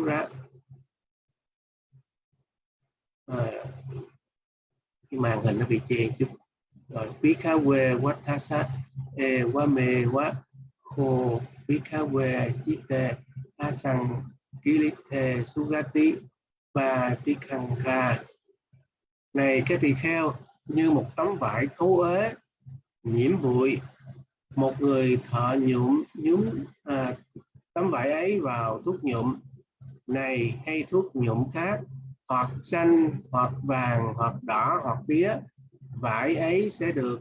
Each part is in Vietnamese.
Sura à, cái màn hình nó bị che chút. Rồi quý khá quê quá tha sát e quá mê quá khô quý khá quê chí tê a sang ký lý thê sugati và ti khăn ra này cái tỳ kheo như một tấm vải cấu ế nhiễm bụi một người thợ nhuộm nhúm à, tấm vải ấy vào thuốc nhuộm này hay thuốc nhuộm khác hoặc xanh hoặc vàng hoặc đỏ hoặc tía vải ấy sẽ được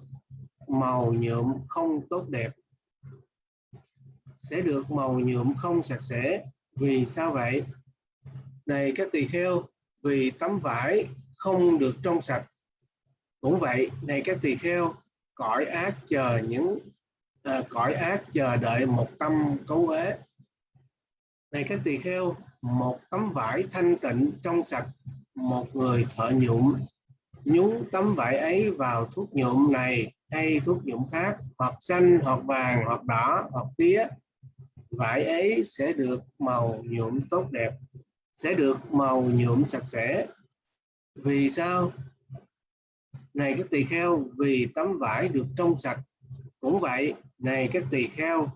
màu nhuộm không tốt đẹp. Sẽ được màu nhuộm không sạch sẽ. Vì sao vậy? Này các tỳ kheo vì tấm vải không được trong sạch. Cũng vậy này các tỳ kheo cõi ác chờ những à, cõi ác chờ đợi một tâm cấu uế. Này các tỳ kheo một tấm vải thanh tịnh trong sạch, một người thợ nhuộm. Nhúng tấm vải ấy vào thuốc nhuộm này, hay thuốc nhuộm khác, hoặc xanh, hoặc vàng, hoặc đỏ, hoặc tía. Vải ấy sẽ được màu nhuộm tốt đẹp, sẽ được màu nhuộm sạch sẽ. Vì sao? Này các tỳ kheo, vì tấm vải được trong sạch. Cũng vậy, này các tỳ kheo,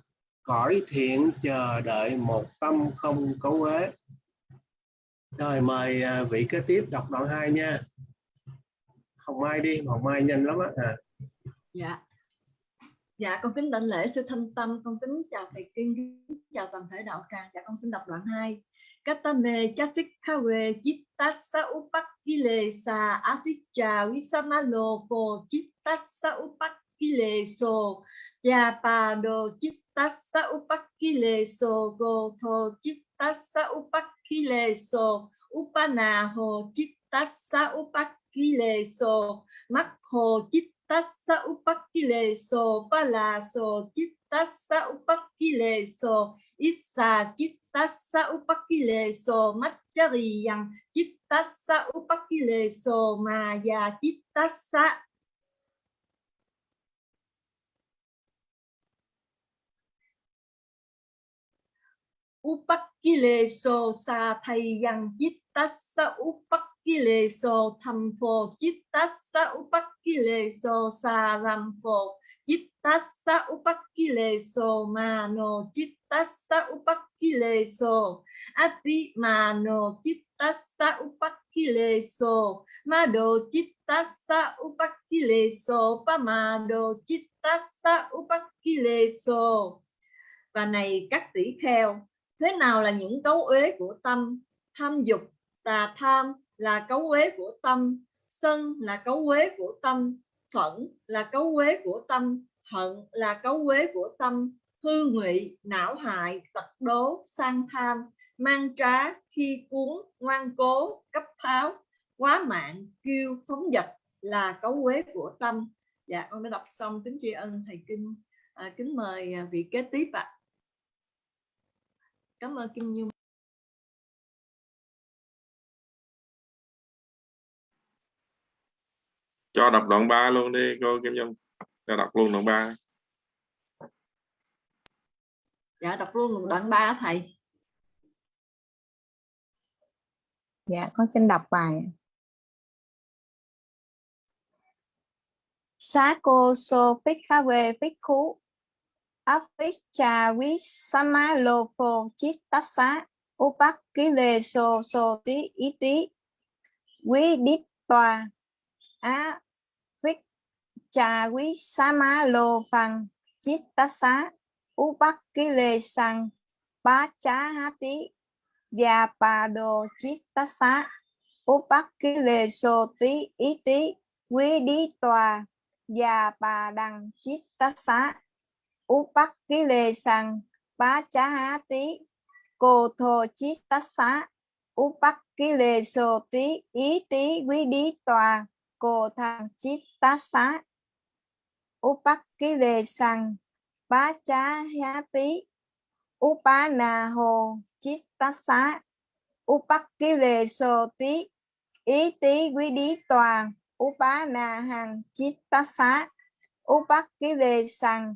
cõi thiện chờ đợi một tâm không cấu uế rồi, mời à, vị kế tiếp đọc đoạn 2 nha. Hồng Mai đi, Hồng Mai nhanh lắm á. À. dạ. Dạ con kính đảnh lễ sư thanh tâm, con kính chào thầy kinh chào toàn thể đạo tràng. Dạ con xin đọc đoạn 2 Katame Chafikhawe Chittasa Upakilesa Aticca Visamalo Pho upakile so Yapado Chittasa Upakileso Gotho upakile Upakileso. Upanaho Chittasa Upakileso. Makho Chittasa Upakileso. Palaso Chittasa Upakileso. Issa Chittasa tassa upakileso. Maccariyang cittassa upakileso. Maya cittassa upakileso sa thayang cittassa upakileso thampo cittassa upakileso sa rampo cittassa upakileso mano cittassa upakileso ati mano cittassa upakileso mado cittassa upakileso pamado cittassa upakileso và này các tỷ kheo thế nào là những cấu uế của tâm? Tham dục tà tham là cấu uế của tâm. Sân là cấu uế của tâm. Phẫn là cấu uế của tâm. Hận là cấu uế của tâm. Hư ngụy não hại tật đố sang tham. Mang trá khi cuốn ngoan cố cấp tháo. Quá mạng kêu phóng dật là cấu uế của tâm. Dạ con đã đọc xong kính tri ân thầy kinh. À, kính mời à, vị kế tiếp ạ. à cảm ơn kim nhung. Cho đọc đoạn 3 luôn đi cô kim nhung. Cho đọc luôn đoạn 3 dạ đọc luôn đoạn 3 thầy. Dạ con xin đọc bài. Sá cô so bhikkhawe bhikkhu visama lopo chittasa upakile so so tí ý tí quý đít tòa á vích trà quý sa ma lô phằng chittasa Upakile sang lê Yapado ba Upakile há Iti Quý Đi Tòa Yapadang Chittasa xá sang Pachahati Cô lê sô tí ý tí Quý Đi Tòa Cô Thang xá Upakile sang Pachayati Upanaho Chittasa Upakile Soti Ý tí cô thô chí Upanahang xá Upakile Sang Pachahati Makho Chittasa tí ý tí quý đi tòa, cô thang chí tá xá. Upakile sang, Bá chá há tí Bá là hồ chí tá xá. Upakile sồ tí ý tí quý đi tòa Bá na hàng chít tá xá. Upakile sang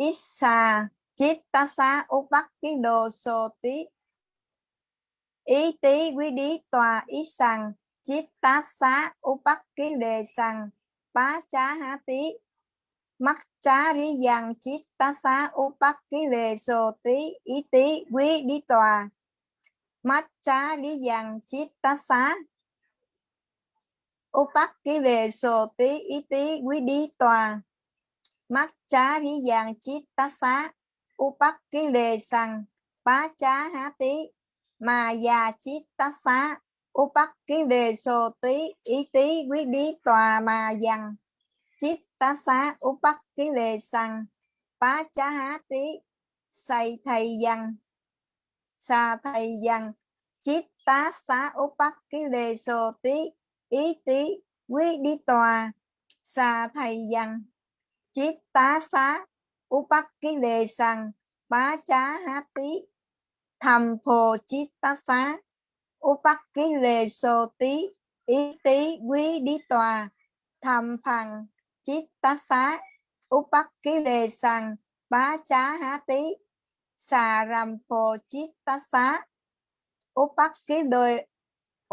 Issa Chittasa Upakido Soti. Ý tí quý đi tòa ý sằng ký đề sằng. Pá chá há tí Mắc chá rí dằng Chittasa sô tí Ý tí quý đi tòa. Mắc chá rí dằng Chittasa Upak ký về sô tí ý tí quý đi tòa. Mắt chá rí giang chít tá xá Upakile sang Bá chá há tí mà già chít tá xá upak ký lê sô tí ý tí quý bí tòa mà dằn chít tá xá upak ký lê sang bá chá há tí xây thầy dằn xa thầy dằn chít tá xá upak ký lê sô tí ý tí quý bí tòa xa thầy dằn chít tá xá upak ký đề sang bá chá há tí thầm phồ chít tá xá Upakile so tí ý tí quý đi tòa tham phằng, chít tá xá Upakile sang bá chá há tí xà rầm phồ chít tá xá Upakile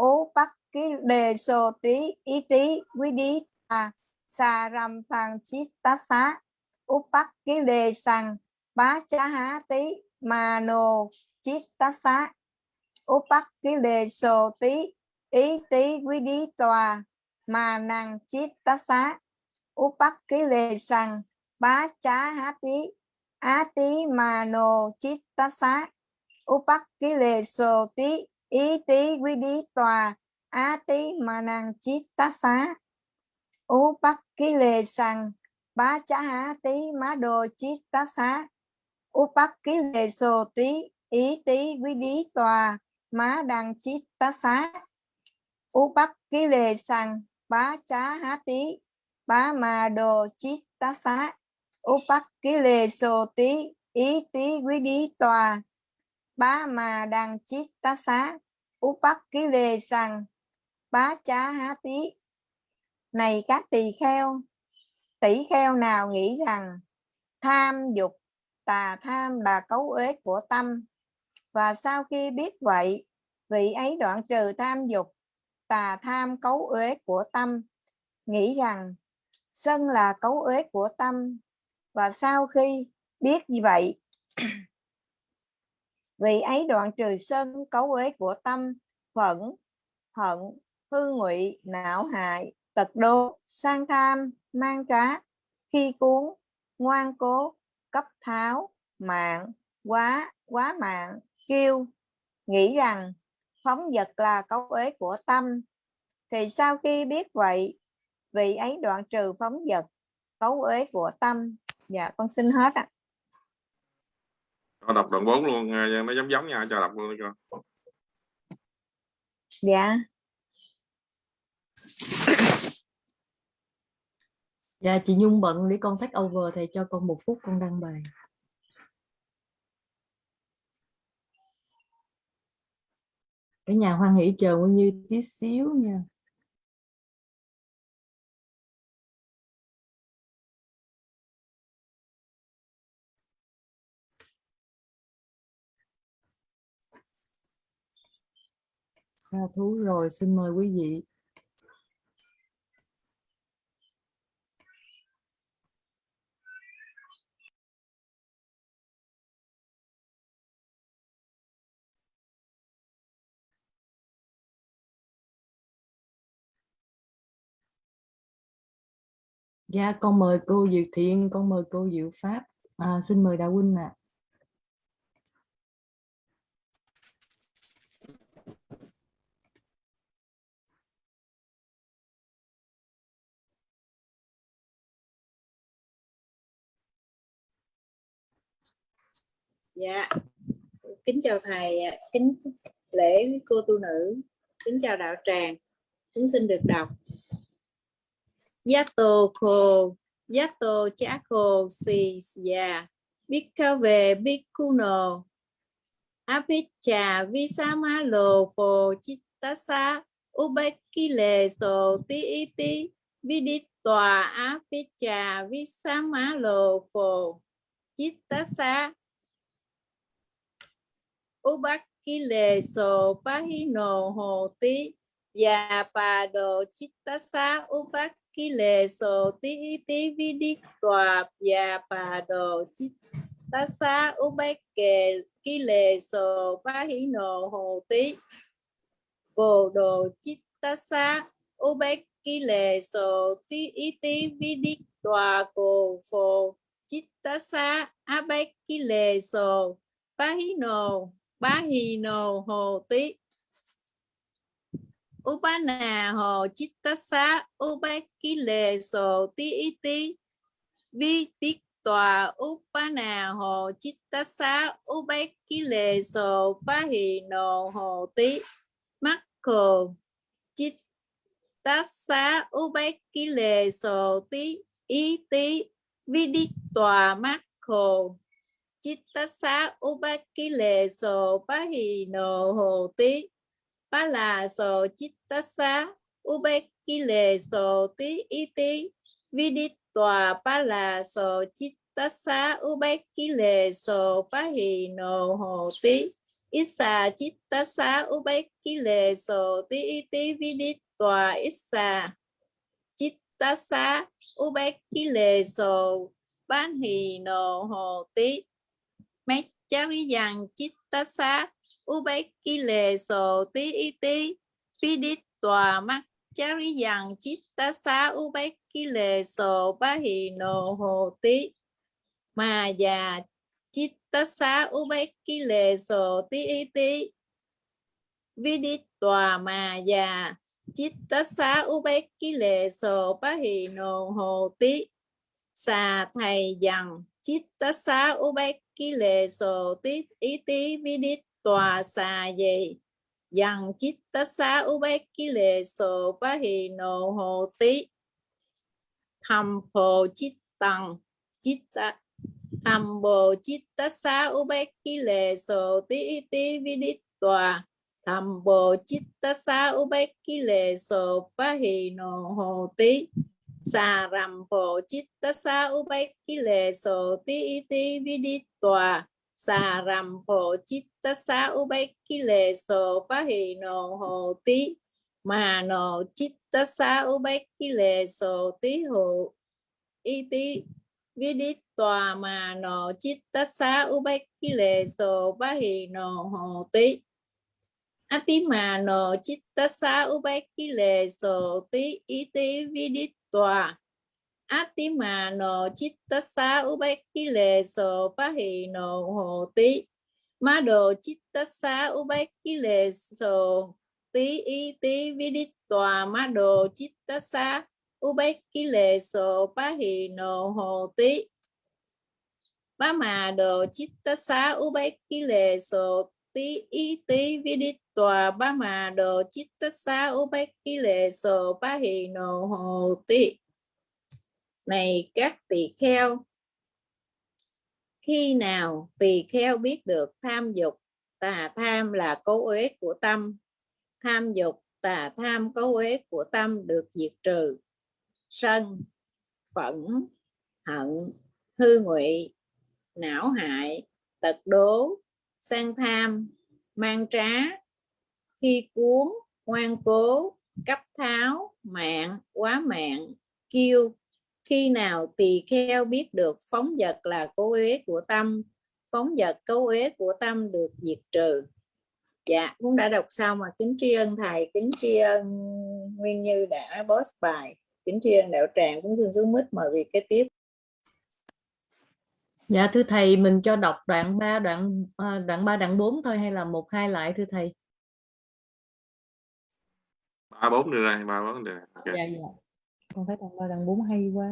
Upakile so tí ý tí quý đi tòa xà rằm phằng xá Upakile sang bá chá há tí mano nồ chít tá ký đề tí ý tí quý đi tòa mà nàng chít ta xá upak ký đề sằng bá chá há tí á tí mà nồ chít tá xá upak ký đề sồ tí ý tí quý đi tòa á tí mà nàng chít tá bắc ký lề sằng bá chá há tí má đồ chí tá xá. Upak ký lề sô tí ý tí quý đí tòa, má đăng chí tá xá. U bắc ký lề sang bá chá há tí bá mà đồ chí tá xá. U bắc ký lề sô tí ý tí quý đí tòa, bá mà đăng chí tá xá. U bắc ký lề sang bá chá há tí này các tỳ kheo tỷ kheo nào nghĩ rằng tham dục tà tham là cấu uế của tâm? Và sau khi biết vậy, vị ấy đoạn trừ tham dục tà tham cấu uế của tâm, nghĩ rằng sân là cấu uế của tâm. Và sau khi biết như vậy, vị ấy đoạn trừ sân cấu uế của tâm, phẫn, hận, hư ngụy, não hại tật đô sang tham mang trá khi cuốn ngoan cố cấp tháo mạng quá quá mạng kêu nghĩ rằng phóng vật là cấu uế của tâm. Thì sau khi biết vậy vị ấy đoạn trừ phóng vật cấu uế của tâm. Dạ con xin hết ạ. Cho đọc đoạn 4 luôn nó giống giống nhau cho đọc luôn cho dạ dạ chị Nhung bận để con take over thầy cho con một phút con đăng bài. Cái nhà hoan hỷ chờ nguyên như tí xíu nha. Xa thú rồi, xin mời quý vị. Dạ con mời cô Diệu Thiện, con mời cô Diệu Pháp. À, xin mời Đạo Huynh ạ. À. Dạ. Kính chào thầy, kính lễ cô tu nữ, kính chào đạo tràng. Chúng xin được đọc. Yato ko, yato chako si ya, bikave bikuno, apicha visamalo pho chitasa. Ubekile so ti iti, viditwa apicha visamalo pho chitasa. Ubakile so pahino ho ti, Dạ bà đồ chitta lệ sổ tí tí vi vidi tòa và bà, đồ chitta sa sổ ba hí pahino hồ, tí. Cô đồ chitta sa sổ tí tí vi vidi tòa cô phô chitta sa abakile ba hí pahino hồ, tí. Upana ho chittasa upakile so ti iti vi tích tòa upana ho chittasa upakile so pahi no hồ tí makko chittasa upakile so ti. iti vi tích tòa makko chittasa upakile so pahi no hồ tí ba là so chittasa ubekile so ti iti viditwa ba là so chittasa ubekile so pahi no ho ti isa chittasa ubekile so ti iti viditwa isa chittasa ubekile so pahi no ho ti Mechariyan chittasa ubekile so ti iti pidit tòa mắt chari yang chitta sa ubekile so bahi no ho ti mà già chitta sa ubekile so ti iti vidit tòa mà già chitta sa ubekile so bahi no ho ti xà thầy rằng chitta sa ubekile so ti iti vidit tòa xà gì dằng chitta sa ubekile so pahi no ho ti tham phổ chít tăng chitta tham bồ chitta sa ubekile so ti ti vidit tòa. Tham bồ chitta sa ubekile xà pahi no chít ta sa u phổ chitta sa ubekile so ti ti vidit tòa. Sa ram phổ chitta sa ubekile so pahi no ho ti ma no chitta sa ubekile so ti ho vi vidit tòa. Ma no chitta sa ubekile so pahi no ho ti ati ma no chitta sa ubekile so ti iti vidit tòa. Atima no chittasa ubekile so pahi no ho ma đồ chittasa ubekile so ti i ti vidit tòa. Ma đồ chittasa ubekile so pahi no ho ti ba ma đồ chittasa ubekile so ti i ti vidit tòa ba mà đồ chít tất xá úp bát ký lệ sồ ba hì nồ hồ ti này các tỳ kheo, khi nào tỳ kheo biết được tham dục, tà tham là cấu uế của tâm. Tham dục, tà tham cấu uế của tâm được diệt trừ. Sân, phẫn, hận, hư ngụy, não hại, tật đố, sang tham, mang trá khi cuốn ngoan cố cấp tháo mạng quá mạng kiêu khi nào tỳ kheo biết được phóng vật là cố uế của tâm phóng vật cố uế của tâm được diệt trừ. Dạ cũng đã đọc xong mà. Kính tri ân thầy kính tri ân nguyên như đã post bài. Kính tri ân đạo tràng. Cũng xin xuống mít mời việc kế tiếp. Dạ thưa thầy, mình cho đọc đoạn 3, đoạn à, đoạn 3, đoạn 4 thôi hay là một hai lại thưa thầy? ba bốn được rồi ba bốn được rồi. Okay. dạ dạ con thấy thằng ba thằng bốn hay quá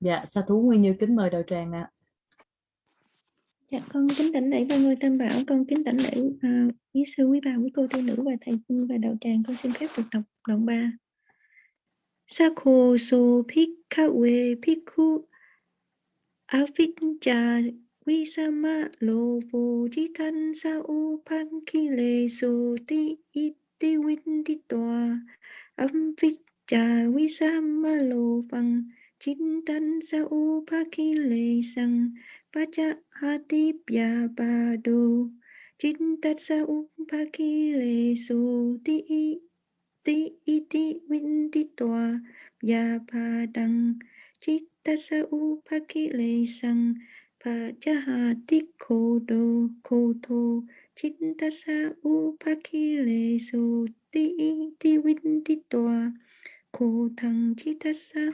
Dạ, Sa Thú Nguyên Như kính mời đầu tràng ạ. À. Dạ, con kính đảnh lễ ba người tam bảo, con kính đảnh lễ uh, sư, quý bà, quý cô, tiên nữ và thầy cung và đầu tràng, con xin phép được đọc đoạn ba Sakho so Pikawe Piku Avinja visama lovo jitan sa upankile so ti iti vinditwa Avinja visama lovang jitan sa upakile sang Pacha hati pya bado Chintat sa upakile so ti ti iti winti toa ya padang Chitta sa le sang Pacha hati kodo koto Chitta sa le so ti iti winti toa Ko thăng chitta sa.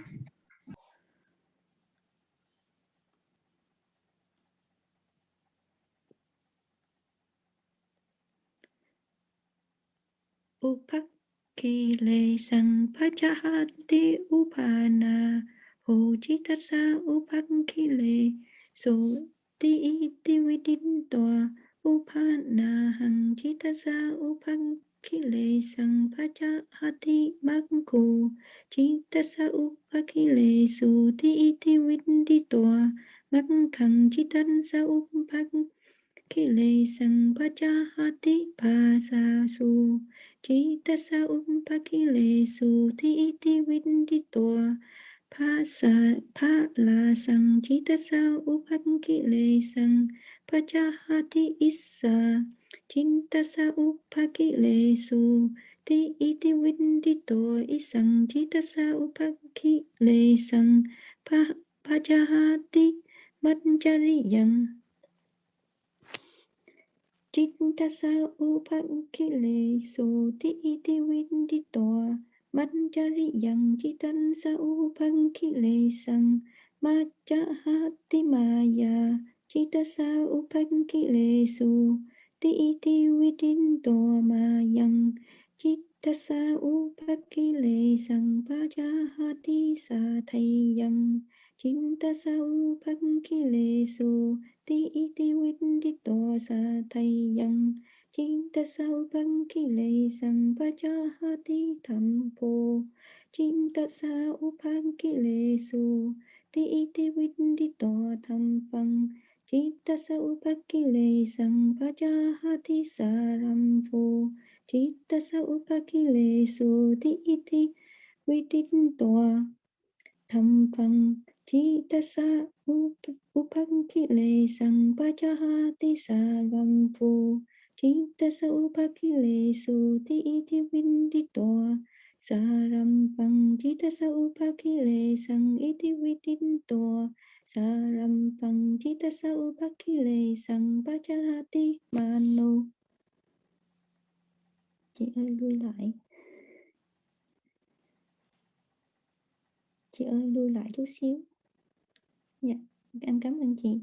Upak sang pachahati upana ho chitasa upakile so, ti iti vidin toa upana hằng chitasa upakile sang pachahati makku chitasa upakile so, ti iti vidin toa mắc khẳng chitan sa upakile Kile sang pachahati pasasu Chitasa umpakile su ti iti vinditoa tua. pa sa pa la sang chitasa upakile sang Pachahati isa ki upakile su ti iti tua isang Chitasa upakile sang Pachahati Manjariyang Chittasa upakile so ti iti winditoa manjari yang chitan sa upakile sang macha hati maya chittasa upakile so ti iti winditoa toa mayang chittasa upakile sang pacha hati sa thayang Kintasau Pangkilesu Ti đi Windito Sa Thayang Kintasau Pangkilesang Pajahati Thampo Kintasau Pangkilesu Ti Iti Windito Thampang Kintasau Pangkilesang Pajahati Sarampo Kintasau Pangkilesu Ti Iti Windito Thampang tham phăng sa sao lệ sang pa cha ha ti sa ram po Chinta sao băng lệ su ti iti vidin toa tham phăng Chitasa upakile sang iti sarvam phu Chitasa upakile suti iti vinditoa Sarampang Chitasa upakile sang iti vidintoa sang pachahati mano Chị ơi, lui lại. Chị ơi, lui lại chút xíu. Dạ, em cảm ơn chị.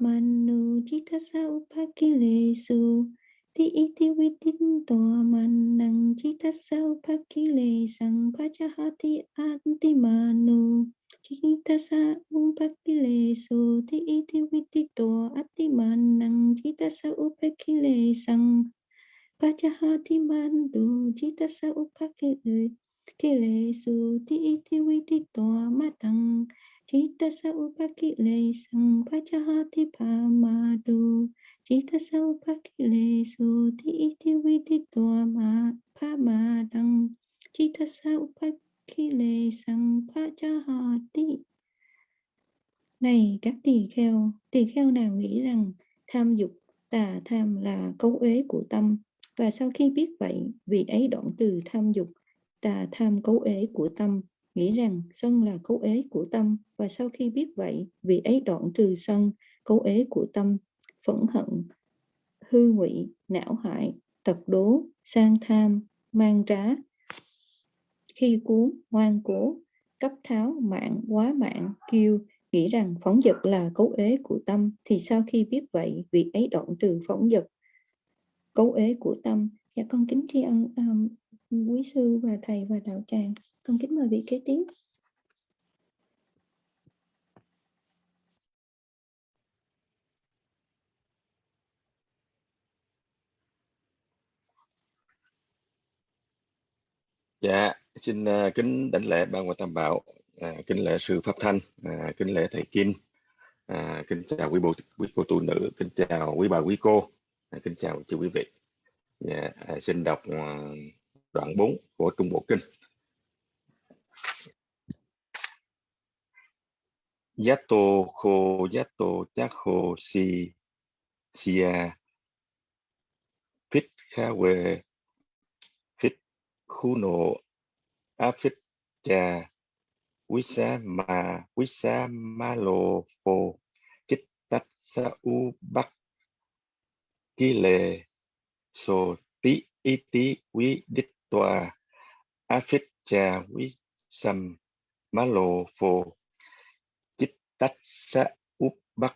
Manu chitasa upakile su? Ti iti vidin toa manang chitasa upakile sang pachahati anti manu chitasa upakile su? Ti iti vidin ati manang chitasa upakile sang pachahati mandu chitasa upakile kile su? Ti iti vidin matang Chita sa lê sang pachahati pamadu. Chita sa lê su ti iti viditoa ma pamadang. Chita sa lê sang pachahati. Này các tỳ kheo, tỳ kheo nào nghĩ rằng tham dục, tà tham là cấu uế của tâm. Và sau khi biết vậy, vị ấy đoạn từ tham dục, tà tham cấu uế của tâm nghĩ rằng sân là cấu ế của tâm và sau khi biết vậy vị ấy đoạn trừ sân cấu ế của tâm phẫn hận hư ngụy não hại tật đố sang tham mang trá khi cuốn ngoan cố cấp tháo mạng quá mạng kiêu nghĩ rằng phóng dật là cấu ế của tâm thì sau khi biết vậy vị ấy đoạn trừ phóng dật cấu ế của tâm. Dạ con kính tri ân um, quý sư và thầy và đạo tràng. Còn kính mời vị kế tiếp. Dạ, xin à, kính đảnh lễ ban quan tam bảo, à, kính lễ sư pháp thanh, à, kính lễ thầy kim, à, kính chào quý bộ quý cô tu nữ, kính chào quý bà quý cô, à, kính chào chư quý vị. Dạ, à, xin đọc đoạn 4 của Trung Bộ Kinh. Yato kho yato chakho si sia phít khawe quý xá mà, quý xá ma lô phô kích tách sa u bắc. Ki lệ sô tí y tí quý đích tòa afit cha quý sầm ma lô phô kích tách sa u bắc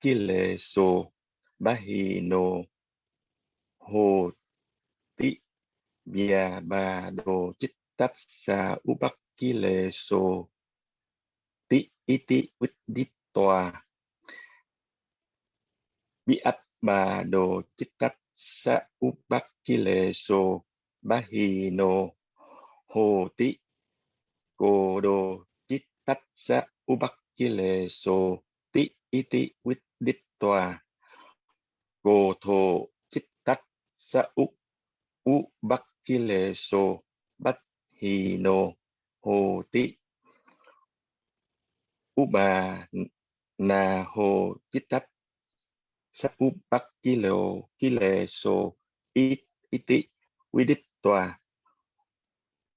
ki lệ so bahino hồ tí bia ba đồ chích tát sa upakile so ti iti vít toa bi ấp ba đồ chích tát sa upakile so bahino hồ tí cô đồ chích tát sa kileso so ti iti vít toa cô thô chích tát sa up u bắc ki so hi no hồ ti u bà na hồ chít tách sa u bắc ki lê so iti quy đích toa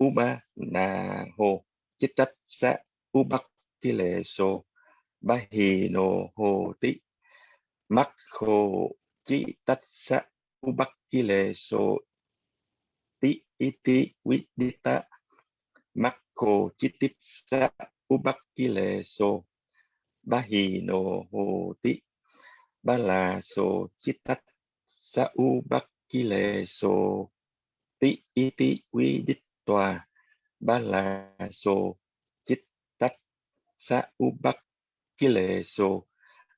u ba na hồ chít tách sa u bắc kileso bahino so ba ti mắc hồ chi tách sa ti iti vidita makho chititsa ubakile so bahino ho ti ba la so chitat ti iti viditwa ba la so sa ubakile so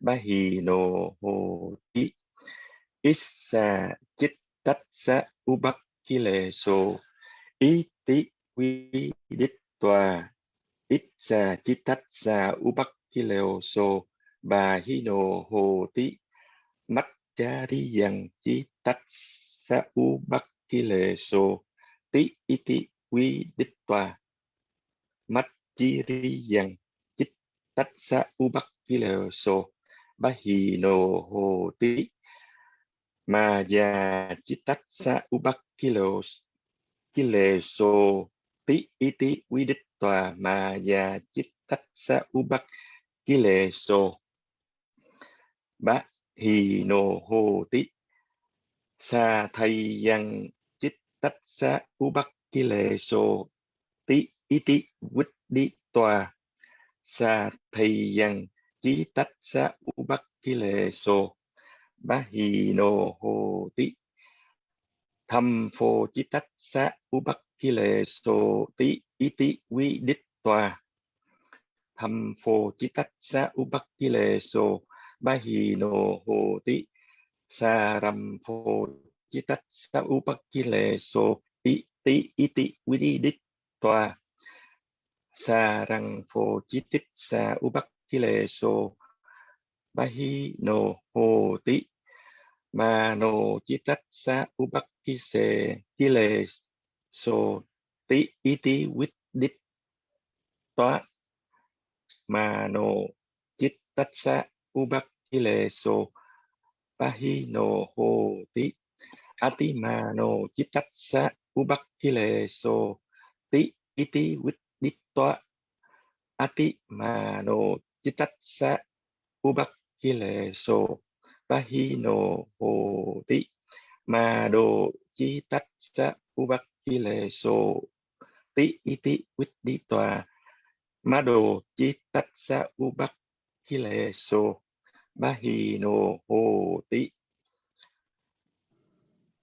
bahi no ho ti issa chitat sa ubak ki lệ so ý tí quy đích tòa. Ít sa chi tách sa u bắc ki so hi mắt cha chi sa u bắc ki lệ so tí ý tách sa u bắc ki lệ so hi tí ma già chi tách sa u bắc kilo kileso tí ý tí quy đích tòa ma già chích tách sa u bắc kileso bá hì hô tí sa thay yang chích tách sa u bắc kileso tí ý tí quýt đi tòa sa thay yang chí tách sa u bắc kileso bá hì nô hô tí thâm phô chí tách sa u bắc ki lệ sô tí ý tí quy đích tòa thâm phô chí tách sa u bắc ki lệ sô ba hì nô hồ tí sa ram phô chí tách sa u bắc ki lệ sô tí tí ý tí quy đích tòa sa răng phô chí tích sa u bắc ki lê sô ba hi nô hô tí ma nô chí tách, sa u bắc ki se chí lê so tí ý tí quýt đích toá ma nô chí tách, sa u bắc ki lê sô ba hi nô hô tí ati ma no ti tách, sa toa ati ma no chít sa so pa no ho ti ma đồ chi sa u bắc so ti iti tí quýt đi ma sa so ba hi nô hồ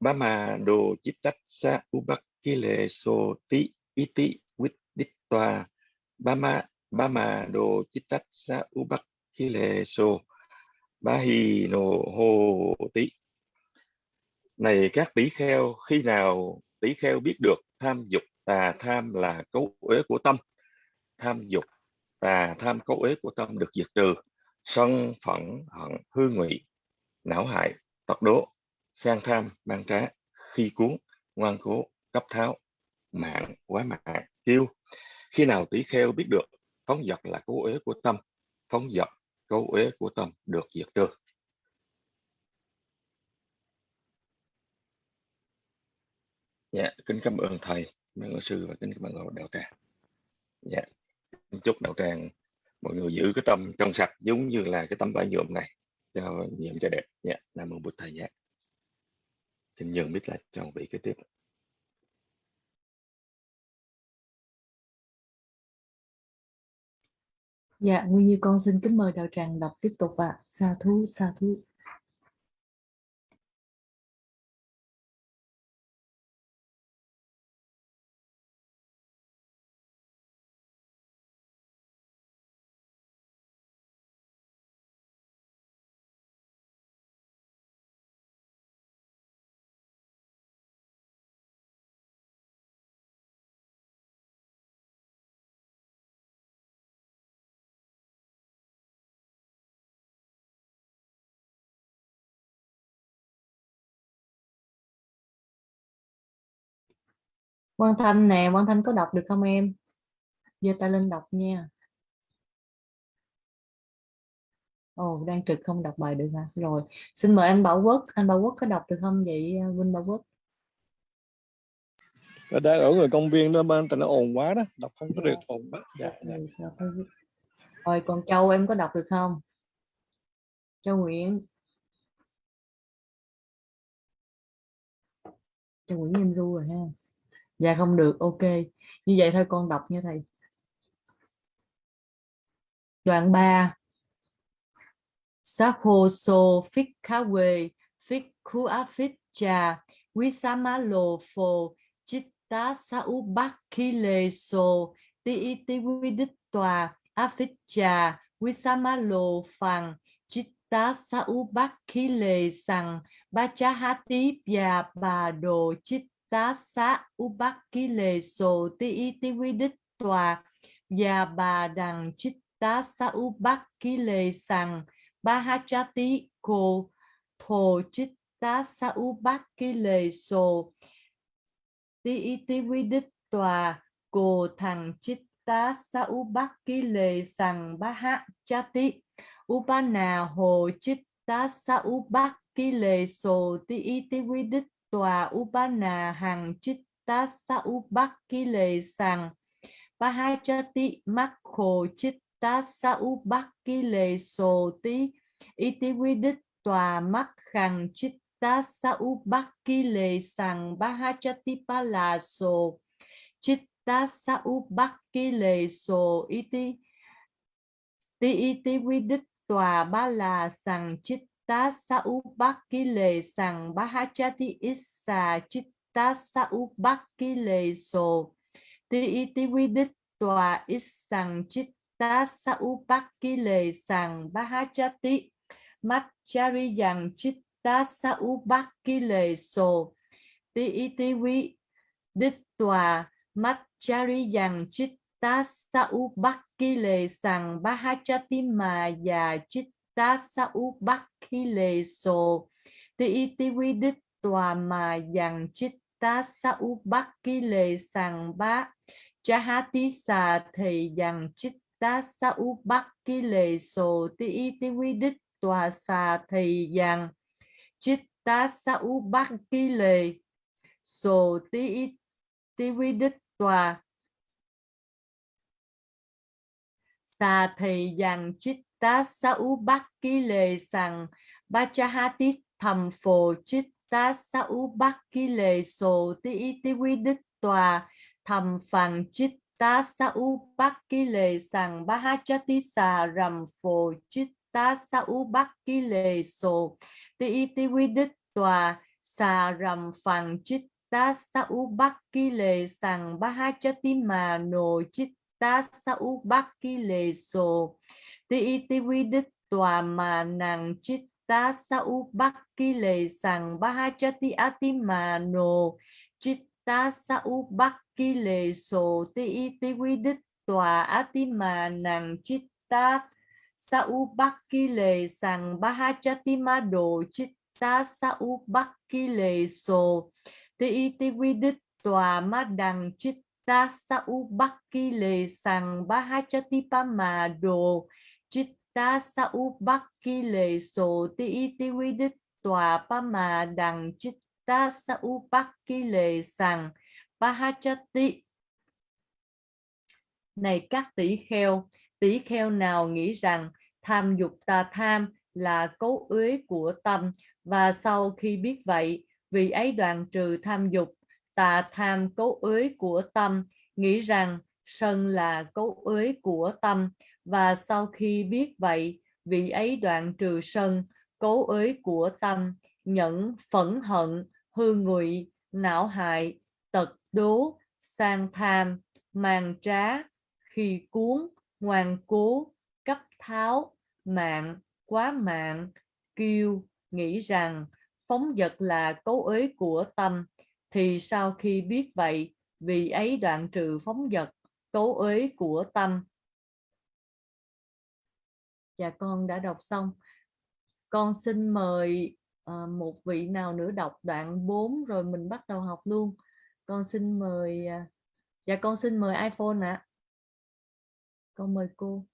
ba ma đồ chi tách sa u bắc lệ so tí y tí tòa ba ma ba đồ chít tắt sa u bắc khi lệ so ba hi nô hồ tí này các tỷ kheo, khi nào tỷ kheo biết được tham dục tà tham là cấu uế của tâm? Tham dục tà tham cấu uế của tâm được diệt trừ, sân phẫn hận hư ngụy, não hại, tật đố, sang tham mang trá, khi cuốn, ngoan cố, cấp tháo, mạng quá mạng, kiêu khi nào tỷ kheo biết được phóng dật là cấu uế của tâm, phóng dật cấu uế của tâm được diệt trừ. Dạ kính cảm ơn thầy, mấy sư và kính cảm ơn đạo tràng. Dạ chúc đạo tràng, mọi người giữ cái tâm trong sạch giống như là cái tấm vải nhuộm này cho nhiệm cho đẹp. Dạ nam mô bụt thầy dạ. Xin nhường biết là cho vị kế tiếp. Dạ, Nguyên Như con xin kính mời đạo tràng đọc tiếp tục ạ. Sa thú, sa thú. Quang Thanh nè, Quang Thanh có đọc được không em? giơ tay lên đọc nha. Ồ, đang trực không đọc bài được hả? Rồi, xin mời anh Bảo Quốc. Anh Bảo Quốc có đọc được không vậy Vinh Bảo Quốc? Và đang ở người công viên đó bên tại nó ồn quá đó, đọc không có được ồn quá. Dạ, dạ. Ừ? Rồi, còn Châu em có đọc được không? Châu Nguyễn. Châu Nguyễn em ru rồi ha. Dạ không được, ok. Như vậy thôi con đọc nha thầy. Đoạn 3. Sakho so phích khá quê, phích khu á phích trà, quý sa má lồ chít chitta sa u bác khi lê so, ti y ti quy đích tòa, á phích trà, quý sa má lồ phàng, chitta sa u bác khi lê sằng, ba cha há tí bia bà đồ chít sa u bắc khi lê so, ti y ti quy đích tòa, và bà đằng chitta sa u bắc ba ha cha Bahachati ko thổ chitta sa u bát ki lề sồ ti iti vi đích tòa cô thằng chitta sa u bát ki lề sằng bahachati upana hồ chitta sa u bát ki lề sồ ti iti vi đích tòa upana hằng chitta sa u bát ki lề mắc chitta sa u bắc ki tí. Iti quy đích tòa mắc hằng chitta sa u bắc ki lệ sằng ba ha sa u bắc iti ti iti quy đích tòa ba là sằng chít chitta saubakile sang bắc issa chitta saubakile so ha ti bắc sồ iti quy đích tòa ít chitta chít ta bahachati machari yang chitta saubakile so bắc sồ ti iti vi đích tòa machari yang chitta saubakile sang bắc sàng bahachati mà già chitta sa u bắc ki lệ sồ ti iti vi đích tòa mà yang chitta sa u bắc ki lệ sàng ba chahati sa thì yang chitta ta sa u bắc ki lệ ti ti quy đích tòa xà thì rằng chít ta sa u bắc ki lệ ti ti quy đích tòa xà thì rằng chít ta sau u bắc ki lệ sằng ba cha ha tít thầm phổ chít. Ta sau bác bắc lệ sổ ti tí ti quy đức tòa, thầm phẳng chít. Ta sau bác bắc ki lệ sằng ba ha cha tí xà rầm phổ chít. Ta sau bác bắc lệ sổ ti tí ti quy đức tòa, xà rầm phẳng chít. Ta sau bác bắc ki lệ sằng ba ha cha tí mà nổ chít. Ta sau bác bắc lệ sổ ti ti vi đích tòa mà nàng chít ta sa u bắc ki lệ sàng ba ha cha ti a ti mà nô chít ta sa u bắc ki lệ sổ ti ti vi đích tòa a ti mà nàng chitta sa u bắc ki lệ sang ma đồ. Chitta sa u bắc ki lệ sổ ti ti vi đích tòa ma đằng chitta sa u bắc ki lệ sang cha ti pa mà đồ bắc ki lệ so ti iti quy đích tòa pa mà đằng chitta sa bắc lệ sang pahachati này các tỷ kheo tỷ kheo nào nghĩ rằng tham dục tà tham là cấu uế của tâm? Và sau khi biết vậy, vì ấy đoạn trừ tham dục tà tham cấu uế của tâm, nghĩ rằng sân là cấu uế của tâm và sau khi biết vậy, vị ấy đoạn trừ sân cấu ới của tâm, nhẫn phẫn hận, hư ngụy, não hại, tật đố, sang tham màn trá, khi cuốn, ngoan cố, cấp tháo, mạng, quá mạng kiêu nghĩ rằng phóng vật là cấu ới của tâm, thì sau khi biết vậy vì ấy đoạn trừ phóng vật cấu ới của tâm dạ con đã đọc xong. Con xin mời uh, một vị nào nữa đọc đoạn 4 rồi mình bắt đầu học luôn. Con xin mời uh, dạ con xin mời iPhone ạ. À. con mời cô.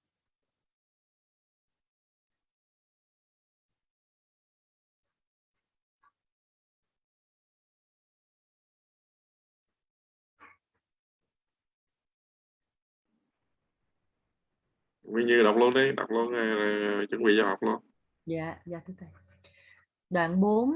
Nguyên Như đọc luôn đi, đọc luôn à, rồi à, chuẩn bị cho học luôn. Dạ, dạ thưa thầy. Đoạn 4.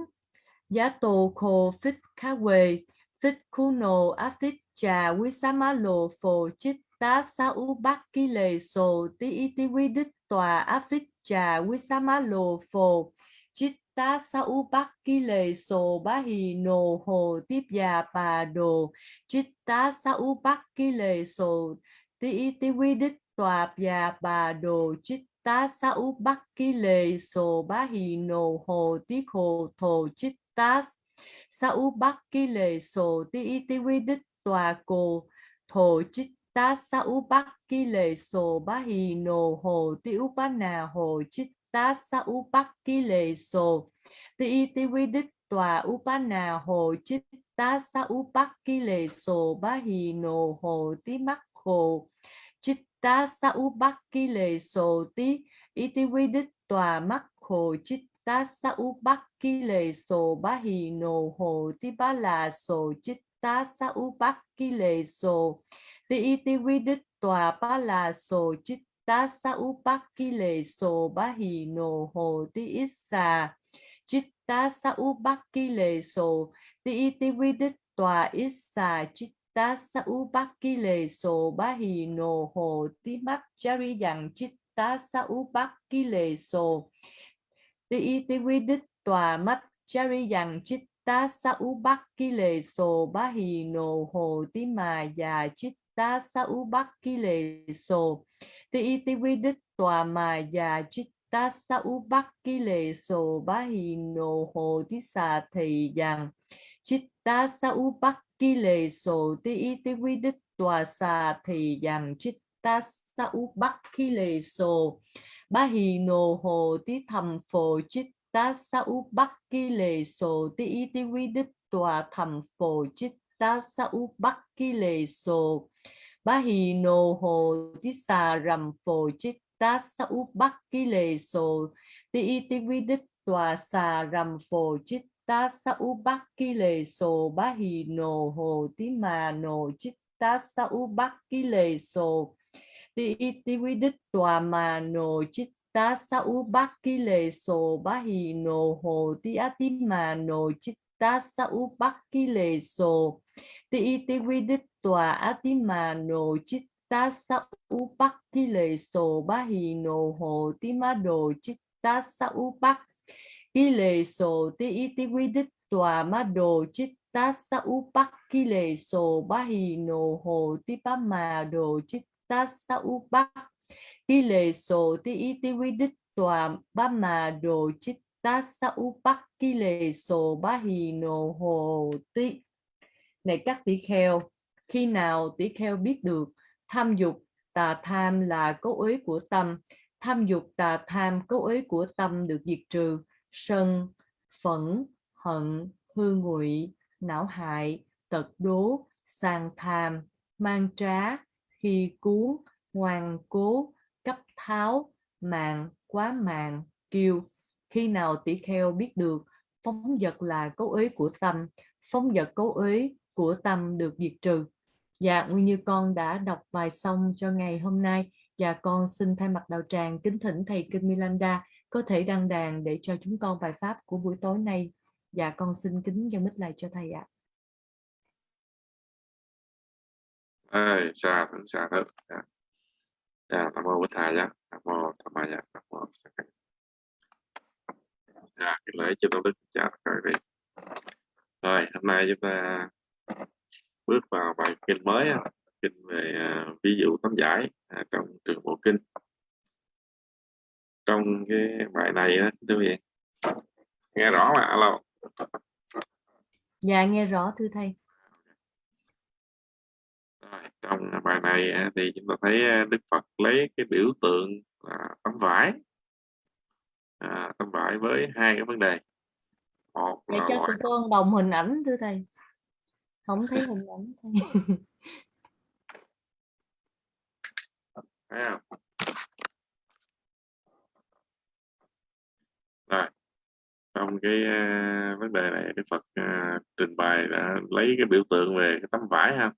Giá tổ khổ phích khá quê, phích khu nô á phích trà quý xá má lô phổ chích tá xá ú bác ký lệ sổ tí y tí quý đích tòa á phích trà quý xá má lô phổ chích tá xá ú bác ký lệ sổ bá hì nô hồ tiếp già bà đồ chích tá xá ú bác ký lệ sổ tí y tí quý đích tòa bà bà đồ chích tá sa u bắc ký lệ sổ bá hì nô hồ tí khổ thổ chích tá sa u bắc ký lệ sổ tí y tí quy đích tòa cổ thổ chích tá sa u bắc ký lệ sổ bá hì nô hồ tí u bá nà hồ chích tá sa u bắc ký lệ sổ tí y tí quy đích tòa u bá nà hồ chích tá sa u bắc ký lệ sổ bá hì nô hồ tí mắc hồ ta sa u bắc ki lệ sổ tí iti quy đích tòa mắc hồ chích ta sa u bắc ki lệ sổ bá hì nồ hồ tí bá là sổ chích ta sa u bắc ki lệ sổ tí iti quy đích tòa bá là sổ chích ta sa u bắc ki lệ sổ bá hì nồ hồ tí ít xà chích ta sa u bắc ki lệ sổ tí iti quy đích tòa ít xà chích ta sau u bắc ki lệ sổ ba hì nô hồ tí mắt. Chari rằng chít ta sau u bắc ki lệ sổ tí y tí quy đích tòa mắt. Chari rằng chít ta sau u bắc ki lệ sổ ba hì nô hồ tí mà già chít ta sau u bắc ki lệ sổ tí y tí quy đích tòa mà già chít ta sau u bắc ki lệ sổ ba hì nô hồ tí xà thầy rằng chít ta sau u ki lệ sổ ti y ti quy đích tòa xà thì dàm chít ta sa u bắc. Ki lệ sổ ba hì nồ hồ tí thầm phổ chít ta sa u bắc. Ki lệ sổ ti y ti quy đích tòa thầm phổ chít ta sa u bắc. Ki lệ sổ ba hì nồ hồ tí xà rầm phổ chít ta sa u bắc. Ki lệ sổ ti y ti quy đích tòa xà rầm phổ chít ta sa u bắc ki lề sổ bá hì nô hồ tí mà nô chít ta sa u bắc ki lề sổ ti ti quy đích tòa mà nô chít ta sa u bắc ki lề sổ bá hì nô hồ tí á tí mà nô chít ta sa u bắc ki lề sổ ti ti quy đích tòa á tí mà nô chít ta sa u bắc ki lề sổ bá hì nô hồ tí mà đồ chít ta sa u bắc ki lệ sổ ti y ti quy đích tòa ma đồ chít ta sa u bắc ki lệ sổ ba hì nô hồ ti ba mà đồ chít ta sa u bắc ki lệ sổ ti y ti quy đích tòa ba mà đồ chít ta sa u bắc ki lệ sổ ba hì nô hồ ti. Này các tỷ kheo, khi nào tỷ kheo biết được tham dục, tà tham là cấu uế của tâm. Tham dục, tà tham, cấu uế của tâm được diệt trừ sân, phẫn, hận, hư ngụy, não hại, tật đố sàng tham, mang trá, khi cuốn, ngoan cố, cấp tháo, mạng, quá mạng, kiêu. Khi nào tỷ kheo biết được phóng vật là cấu ý của tâm, phóng vật cấu ý của tâm được diệt trừ. Dạ nguyên như con đã đọc bài xong cho ngày hôm nay. Và con xin thay mặt đạo tràng kính thỉnh thầy kinh Milanda có thể đăng đàn để cho chúng con bài pháp của buổi tối nay. Dạ con xin kính dân mít lại cho thầy ạ. Ê, xa thượng xa thượng dạ. dạ, nam mô bổn thầy dạ nam mô tham ma dạ nam mô dạ cái lễ cho tôi đức cha các vị rồi hôm nay chúng ta bước vào bài kinh mới kinh về à, ví dụ tấm giải à, trong trường bộ kinh trong cái bài này á thưa vị nghe rõ mà alo. Dạ nghe rõ thưa thầy trong bài này thì chúng ta thấy à, Đức Phật lấy cái biểu tượng là tấm vải. À, tấm vải với hai cái vấn đề. Một để là cho loại tụi con đồng hình ảnh thưa thầy không thấy hình ảnh thầy thấy không? Rồi, trong cái uh, vấn đề này Đức Phật uh, trình bày đã lấy cái biểu tượng về cái tấm vải ha.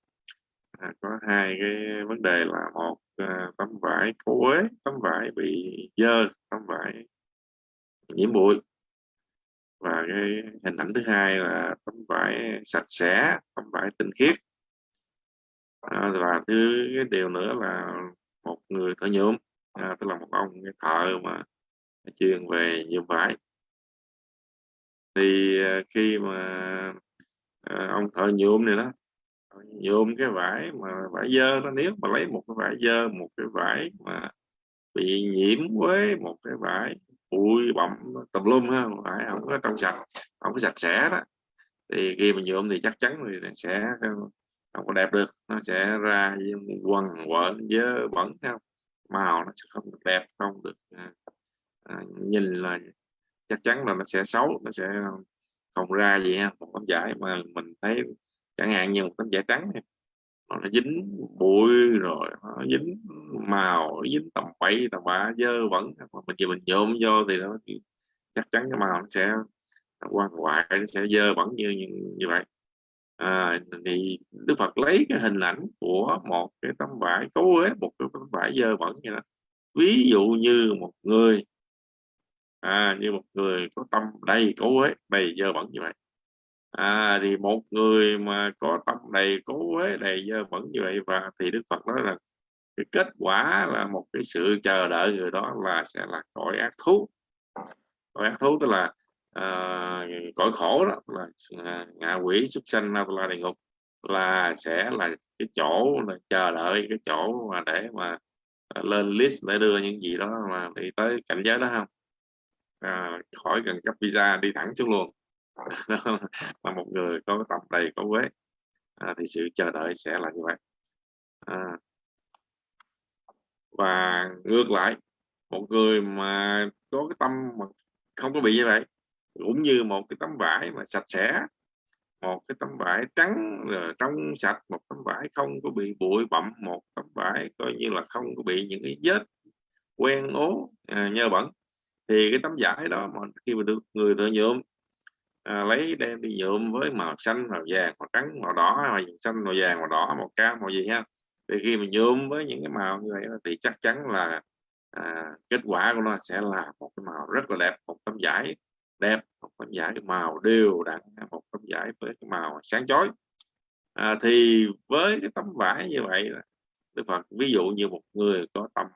À, có hai cái vấn đề là một uh, tấm vải cố uế tấm vải bị dơ tấm vải nhiễm bụi. Và cái hình ảnh thứ hai là tấm vải sạch sẽ tấm vải tinh khiết. À, và thứ cái điều nữa là một người thợ nhuộm. À, tức là một ông cái thợ mà chuyên về nhuộm vải thì ờ, khi mà ờ, ông thợ nhuộm này đó nhuộm cái vải mà vải dơ nó nếu mà lấy một cái vải dơ, một cái vải mà bị nhiễm với một cái vải bụi bặm tùm lum ha vải không có trong sạch không có sạch sẽ đó, thì khi mà nhuộm thì chắc chắn thì sẽ không có đẹp được, nó sẽ ra quần quẩn dơ bẩn không? Màu nó sẽ không được đẹp, không được à, à, nhìn là chắc chắn là nó sẽ xấu nó sẽ không ra gì ha một tấm vải mà mình thấy chẳng hạn như một tấm vải trắng này, nó dính bụi rồi nó dính màu nó dính tầm bậy tầm bạ dơ vẩn. Mà mình chỉ mình nhôm vô thì nó chắc chắn cái màu nó sẽ quan hoại nó sẽ dơ bẩn như như, như vậy. À, thì Đức Phật lấy cái hình ảnh của một cái tấm vải cấu ế một cái tấm vải dơ bẩn như đó. Ví dụ như một người à, như một người có tâm đầy cố ấy đầy dơ bẩn như vậy. À, thì một người mà có tâm đầy cố ấy đầy dơ bẩn như vậy và thì Đức Phật nói là cái kết quả là một cái sự chờ đợi người đó là sẽ là cõi ác thú. Cõi ác thú tức là à, cõi khổ đó là à, ngạ quỷ súc sanh là địa ngục là sẽ là cái chỗ là chờ đợi cái chỗ mà để mà à, lên list để đưa những gì đó mà đi tới cảnh giới đó không? À, khỏi cần cấp visa đi thẳng xuống luôn. Là một người có tập đầy có quế à, thì sự chờ đợi sẽ là như vậy. À, và ngược lại một người mà có cái tâm mà không có bị như vậy cũng như một cái tấm vải mà sạch sẽ một cái tấm vải trắng trong sạch một tấm vải không có bị bụi bặm một tấm vải coi như là không có bị những cái vết quen ố à, nhơ bẩn thì cái tấm vải đó mà khi mà được người thợ nhuộm à, lấy đem đi nhuộm với màu xanh màu vàng màu trắng màu đỏ màu xanh màu vàng màu đỏ màu cam màu gì ha. Thì khi mình nhuộm với những cái màu như vậy thì chắc chắn là à, kết quả của nó sẽ là một cái màu rất là đẹp một tấm vải đẹp một tấm vải màu đều đặn một tấm vải với cái màu sáng chói. À, thì với cái tấm vải như vậy Đức Phật ví dụ như một người có tâm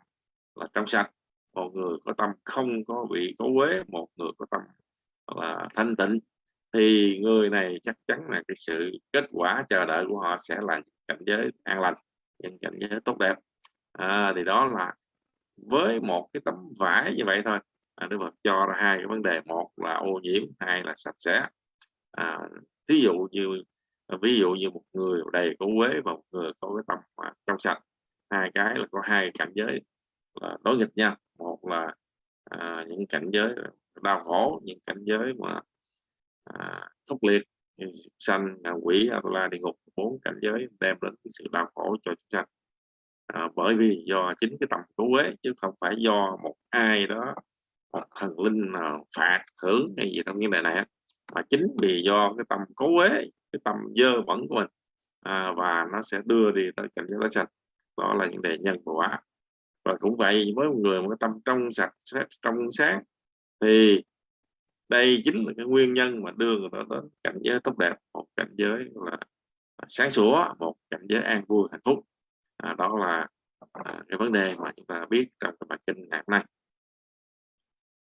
là trong sạch một người có tâm không có bị có quế một người có tâm là thanh tịnh. Thì người này chắc chắn là cái sự kết quả chờ đợi của họ sẽ là cảnh giới an lành những cảnh giới tốt đẹp. À, thì đó là với một cái tấm vải như vậy thôi. À, Đức Phật cho ra hai cái vấn đề một là ô nhiễm hai là sạch sẽ. À, thí dụ như ví dụ như một người đầy có quế và một người có cái tâm mà trong sạch hai cái là có hai cảnh giới là đối nghịch nhau một là à, những cảnh giới đau khổ những cảnh giới mà à, khốc liệt sanh sanh quỷ la địa ngục bốn cảnh giới đem đến sự đau khổ cho chúng sanh. À, bởi vì do chính cái tâm cố quế chứ không phải do một ai đó một thần linh nào phạt thưởng hay gì trong vấn đề này mà chính vì do cái tâm cố quế cái tâm dơ bẩn của mình à, và nó sẽ đưa đi tới cảnh giới đó sạch đó là những đề nhân quả và cũng vậy với một người một tâm trong sạch trong sáng thì đây chính là cái nguyên nhân mà đưa người ta đến cảnh giới tốt đẹp một cảnh giới là à, sáng sủa một cảnh giới an vui hạnh phúc. À, đó là à, cái vấn đề mà chúng ta biết trong cái bài kinh ngày hôm nay.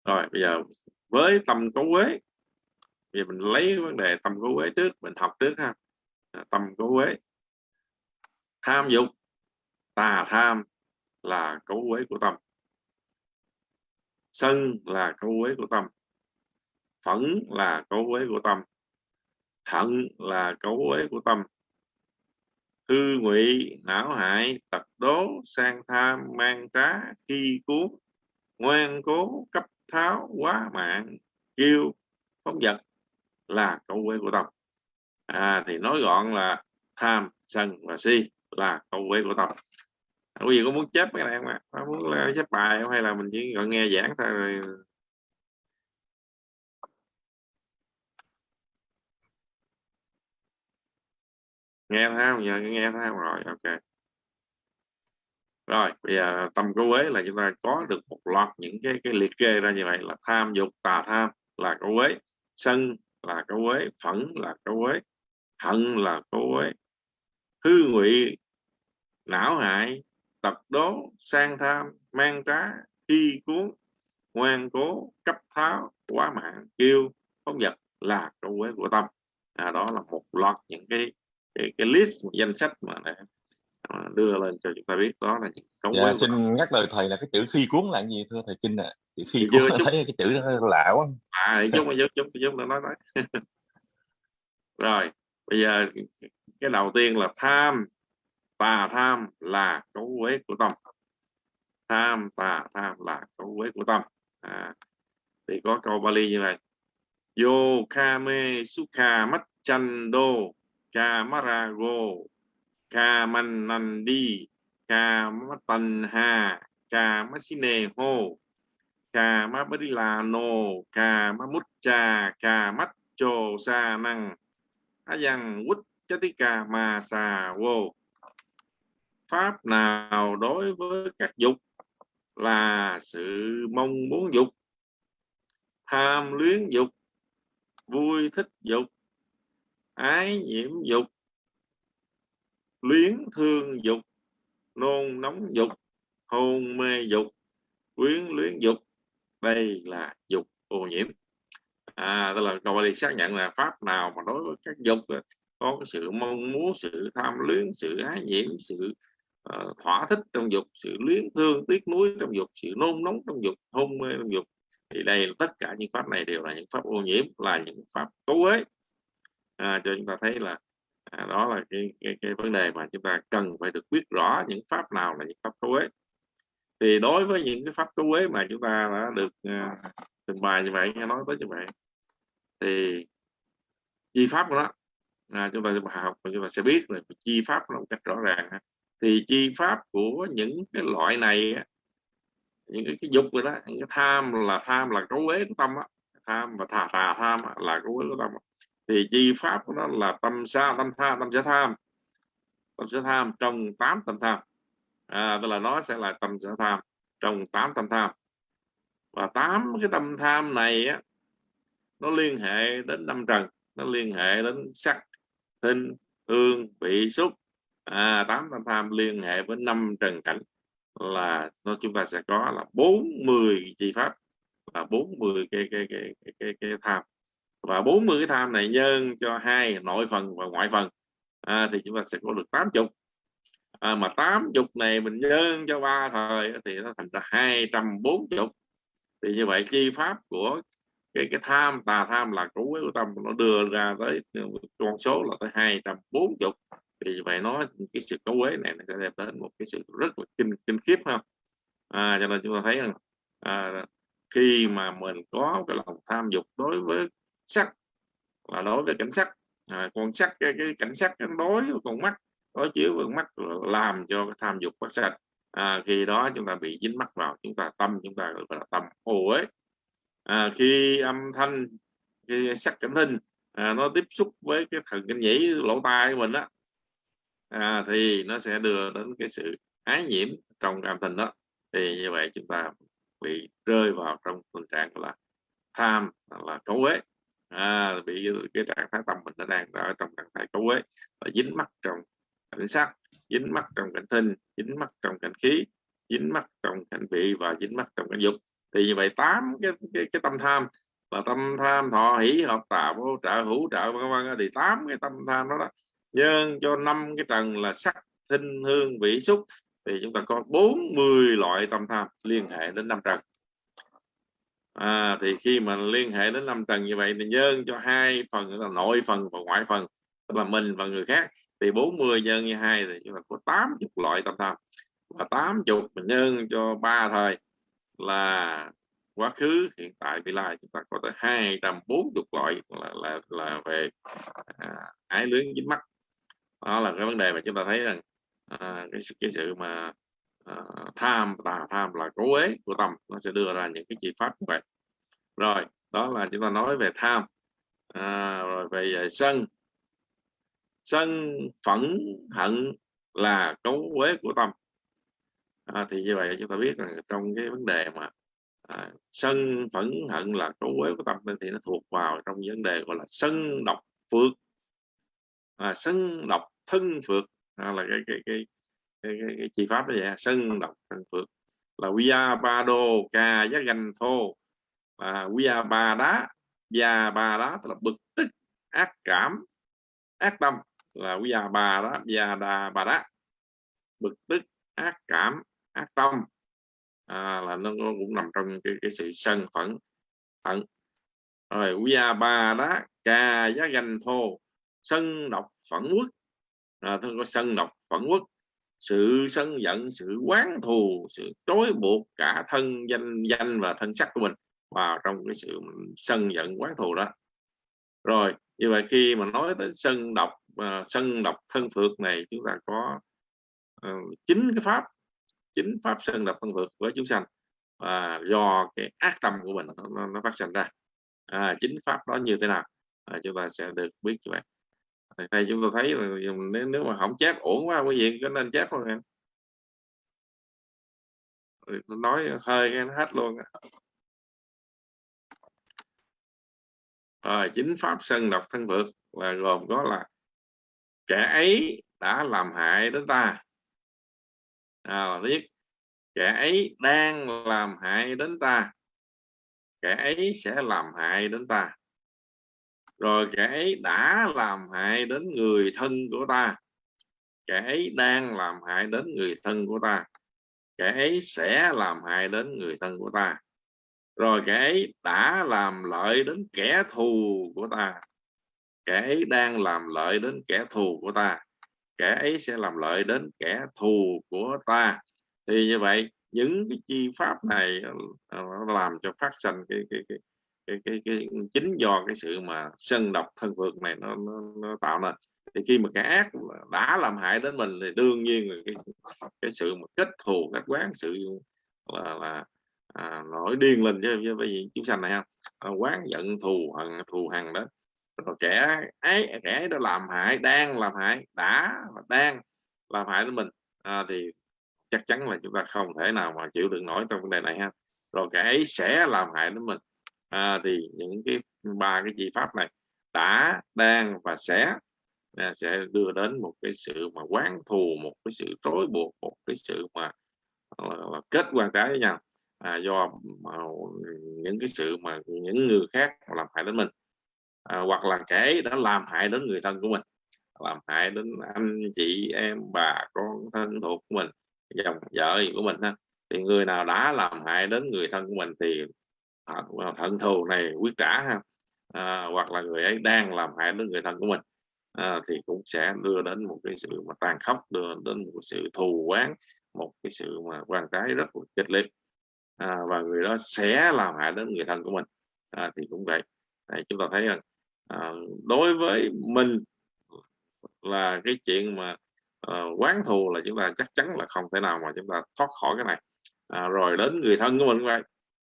Rồi bây giờ với tâm cấu quế thì mình lấy vấn đề tâm cấu quế trước mình học trước ha. À, tâm cấu quế tham dục tà tham là cấu quế của tâm. Sân là cấu quế của tâm. Phẫn là cấu quế của tâm. Hận là cấu quế của tâm. Hư ngụy não hại tật đố sang tham mang trá khi cuốn ngoan cố cấp tháo quá mạng kêu phóng vật là cấu quế của tâm. À, thì nói gọn là tham sân và si là cấu quế của tâm quý vị có muốn chép cái này không ạ? À? muốn ờ, chép bài không? Hay là mình chỉ gọi nghe giảng thôi rồi nghe thấy không? Giờ nghe thấy không? Rồi, ok. Rồi, bây giờ tâm cố quế là chúng ta có được một loạt những cái cái liệt kê ra như vậy là tham dục, tà tham là cố quế sân là cố quế phẫn là cố quế hận là cố quế hư ngụy, não hại tập đố sang tham mang trá khi cuốn ngoan cố cấp tháo quá mạng kêu phóng vật là câu quế của tâm. À, đó là một loạt những cái cái, cái list danh sách mà để đưa lên cho chúng ta biết. Đó là những cống dạ, xin nhắc lời thầy là cái chữ khi cuốn là gì thưa thầy kinh ạ? À? chữ khi cuốn chút... thấy cái chữ đó lạ quá. À để chút chút chút chút nói nói. Rồi bây giờ cái đầu tiên là tham tà tham là cấu quế của tâm. Tham tà tham là cấu quế của tâm. À, thì có câu Bali như này Yo kame sukha mắt chando kamarago kamanandi kamatanha kamasine ho kamabadilano kamamucha kamacho sa năng. Ayang quất chatika ma sa vô pháp nào đối với các dục là sự mong muốn dục, tham luyến dục, vui thích dục, ái nhiễm dục, luyến thương dục, nôn nóng dục, hôn mê dục, quyến luyến dục. Đây là dục ô nhiễm. À tức là câu đi xác nhận là pháp nào mà đối với các dục, có cái sự mong muốn, sự tham luyến, sự ái nhiễm, sự uh, thỏa thích trong dục sự luyến thương tiếc nuối trong dục sự nôn nóng trong dục hôn mê trong dục. Thì đây tất cả những pháp này đều là những pháp ô nhiễm là những pháp cấu uế. À, cho chúng ta thấy là à, đó là cái, cái, cái vấn đề mà chúng ta cần phải được biết rõ những pháp nào là những pháp cấu uế. Thì đối với những cái pháp cấu uế mà chúng ta đã được à, trình bày như vậy nghe nói tới như vậy thì chi pháp của nó à, chúng ta sẽ học và chúng ta sẽ biết là chi pháp nó một cách rõ ràng thì chi pháp của những cái loại này những cái, cái dục rồi đó những cái tham là tham là cấu uế của tâm đó. tham và thà thà tham là cấu uế của tâm thì chi pháp của nó là tâm sa tâm tha tâm sẽ tham. Tâm sẽ tham trong tám tâm tham. À, tức là nó sẽ là tâm sẽ tham trong tám tâm tham. Và tám cái tâm tham này á, nó liên hệ đến năm trần nó liên hệ đến sắc thinh hương vị xúc à, tám tâm tham liên hệ với năm trần cảnh là nó chúng ta sẽ có là 40 chi pháp là 40 cái cái cái cái cái, cái tham. Và 40 cái tham này nhân cho hai nội phần và ngoại phần. À, thì chúng ta sẽ có được 80 à, mà 80 này mình nhân cho ba thời thì nó thành ra 240 thì như vậy chi pháp của cái cái tham tà tham là cấu uế của tâm nó đưa ra tới con số là tới 240 thì vậy nó cái sự cấu quế này nó sẽ đem đến một cái sự rất là kinh kinh khiếp không à, cho nên chúng ta thấy rằng à, khi mà mình có cái lòng tham dục đối với sắc là đối với cảnh sắc à, con sắc cái, cái cảnh sắc đối với con mắt đối chiếu với mắt làm cho cái tham dục phát sạch à, khi đó chúng ta bị dính mắc vào chúng ta tâm chúng ta gọi là tâm ô ấy à, khi âm thanh khi sắc cảnh thinh à, nó tiếp xúc với cái thần kinh nhĩ lỗ tai của mình á à, thì nó sẽ đưa đến cái sự ái nhiễm trong cảm tình đó. Thì như vậy chúng ta bị rơi vào trong tình trạng là tham là cấu quế à, bị cái trạng thái tâm mình nó đang ở trong trạng thái cấu quế và dính mắc trong cảnh sắc dính mắc trong cảnh thinh dính mắc trong cảnh khí dính mắc trong cảnh vị và dính mắc trong cảnh dục. Thì như vậy tám cái cái, cái tâm tham là tâm tham thọ hỷ hợp tạo vô trợ hữu trợ vân vân thì tám cái tâm tham đó, đó nhân cho năm cái trần là sắc thinh hương vị xúc. Thì chúng ta có 40 loại tâm tham liên hệ đến năm trần à, thì khi mà liên hệ đến năm trần như vậy thì nhân cho hai phần là nội phần và ngoại phần tức là mình và người khác. Thì 40 nhân như hai thì chúng ta có 80 loại tâm tham. Và 80 nhân cho ba thời là quá khứ hiện tại vị lai. Chúng ta có tới 240 loại là là là về à, ái luyến dính mắt đó là cái vấn đề mà chúng ta thấy rằng à, cái, cái sự mà à, tham tà tham là cố ế của tâm nó sẽ đưa ra những cái chi pháp như vậy. Rồi đó là chúng ta nói về tham. À, rồi về à, sân. Sân phẫn hận là cấu quế của tâm. À, thì như vậy chúng ta biết rằng trong cái vấn đề mà à, sân phẫn hận là cấu quế của tâm thì nó thuộc vào trong vấn đề gọi là sân độc phước. À, sân độc thân phược đó là cái cái cái cái, cái, cái chi pháp đó vậy. Sân độc thân phược là via ba đô ca giá ganh thô. Và via ba đá via ba đá tức là bực tức ác cảm ác tâm. Là via ba đó via đa ba đá bực tức ác cảm ác tâm. À, là nó cũng nằm trong cái, cái sự sân phẫn phẫn. Rồi via ba đá ca giá ganh thô. Sân độc phẫn quốc à, thân có sân độc phẫn quốc sự sân giận sự quán thù sự trói buộc cả thân danh danh và thân sắc của mình vào trong cái sự sân giận quán thù đó. Rồi như vậy khi mà nói tới sân độc uh, sân độc thân phược này chúng ta có uh, cái pháp chính pháp sân độc thân phược với chúng sanh. Và do cái ác tâm của mình nó, nó phát sinh ra. À, chính pháp đó như thế nào? À, chúng ta sẽ được biết như vậy thầy chúng ta thấy là nếu, nếu mà không chép ổn quá quý vị có nên chép không em. Nói hơi cái nó hết luôn rồi chính pháp sân độc thân vượt là gồm có là kẻ ấy đã làm hại đến ta. À, là biết kẻ ấy đang làm hại đến ta. Kẻ ấy sẽ làm hại đến ta rồi kẻ ấy đã làm hại đến người thân của ta. Kẻ ấy đang làm hại đến người thân của ta. Kẻ ấy sẽ làm hại đến người thân của ta. Rồi kẻ ấy đã làm lợi đến kẻ thù của ta. Kẻ ấy đang làm lợi đến kẻ thù của ta. Kẻ ấy sẽ làm lợi đến kẻ thù của ta. Thì như vậy, những cái chi pháp này ờ, làm cho phát sinh cái cái cái cái, cái, cái chính do cái sự mà sân độc thân vượt này nó, nó, nó tạo nên. Thì khi mà cái ác đã làm hại đến mình thì đương nhiên là cái, cái sự mà kết thù kết quán sự là, là à, nổi điên lên với, với, với chúng sanh này không à, quán giận thù hận thù hằn đó. Rồi kẻ ấy kẻ ấy đã làm hại đang làm hại đã và đang làm hại đến mình à, thì chắc chắn là chúng ta không thể nào mà chịu đựng nổi trong vấn đề này ha. Rồi kẻ ấy sẽ làm hại đến mình à, thì những cái ba cái chi pháp này đã đang và sẽ à, sẽ đưa đến một cái sự mà quán thù một cái sự trói buộc một cái sự mà là, là kết quan trái với nhau. À, do mà, những cái sự mà những người khác làm hại đến mình à, hoặc là kẻ đã làm hại đến người thân của mình làm hại đến anh chị em bà con thân thuộc của mình dòng vợ của mình ha thì người nào đã làm hại đến người thân của mình thì À, hận, thù này quyết trả ha. À, hoặc là người ấy đang làm hại đến người thân của mình. À, thì cũng sẽ đưa đến một cái sự mà tàn khốc đưa đến một sự thù oán một cái sự mà quan trái rất là kịch liệt. À, và người đó sẽ làm hại đến người thân của mình. À, thì cũng vậy. Đấy, chúng ta thấy rằng à, đối với mình là cái chuyện mà à, quán thù là chúng ta chắc chắn là không thể nào mà chúng ta thoát khỏi cái này. À, rồi đến người thân của mình cũng vậy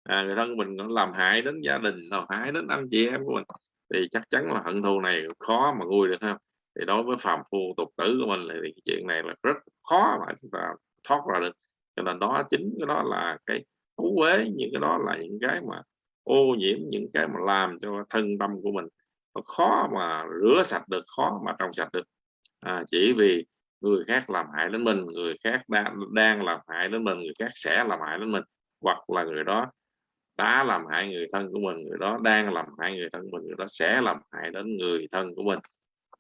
à, người thân của mình làm hại đến gia đình làm hại đến anh chị em của mình. Thì chắc chắn là hận thù này khó mà nguôi được ha. Thì đối với phàm phu tục tử của mình thì cái chuyện này là rất khó mà chúng ta thoát ra được. Cho nên đó chính cái đó là cái thú quế những cái đó là những cái mà ô nhiễm những cái mà làm cho thân tâm của mình nó khó mà rửa sạch được khó mà trong sạch được. À, chỉ vì người khác làm hại đến mình người khác đang đang làm hại đến mình người khác sẽ làm hại đến mình hoặc là người đó đã làm hại người thân của mình người đó đang làm hại người thân của mình người đó sẽ làm hại đến người thân của mình.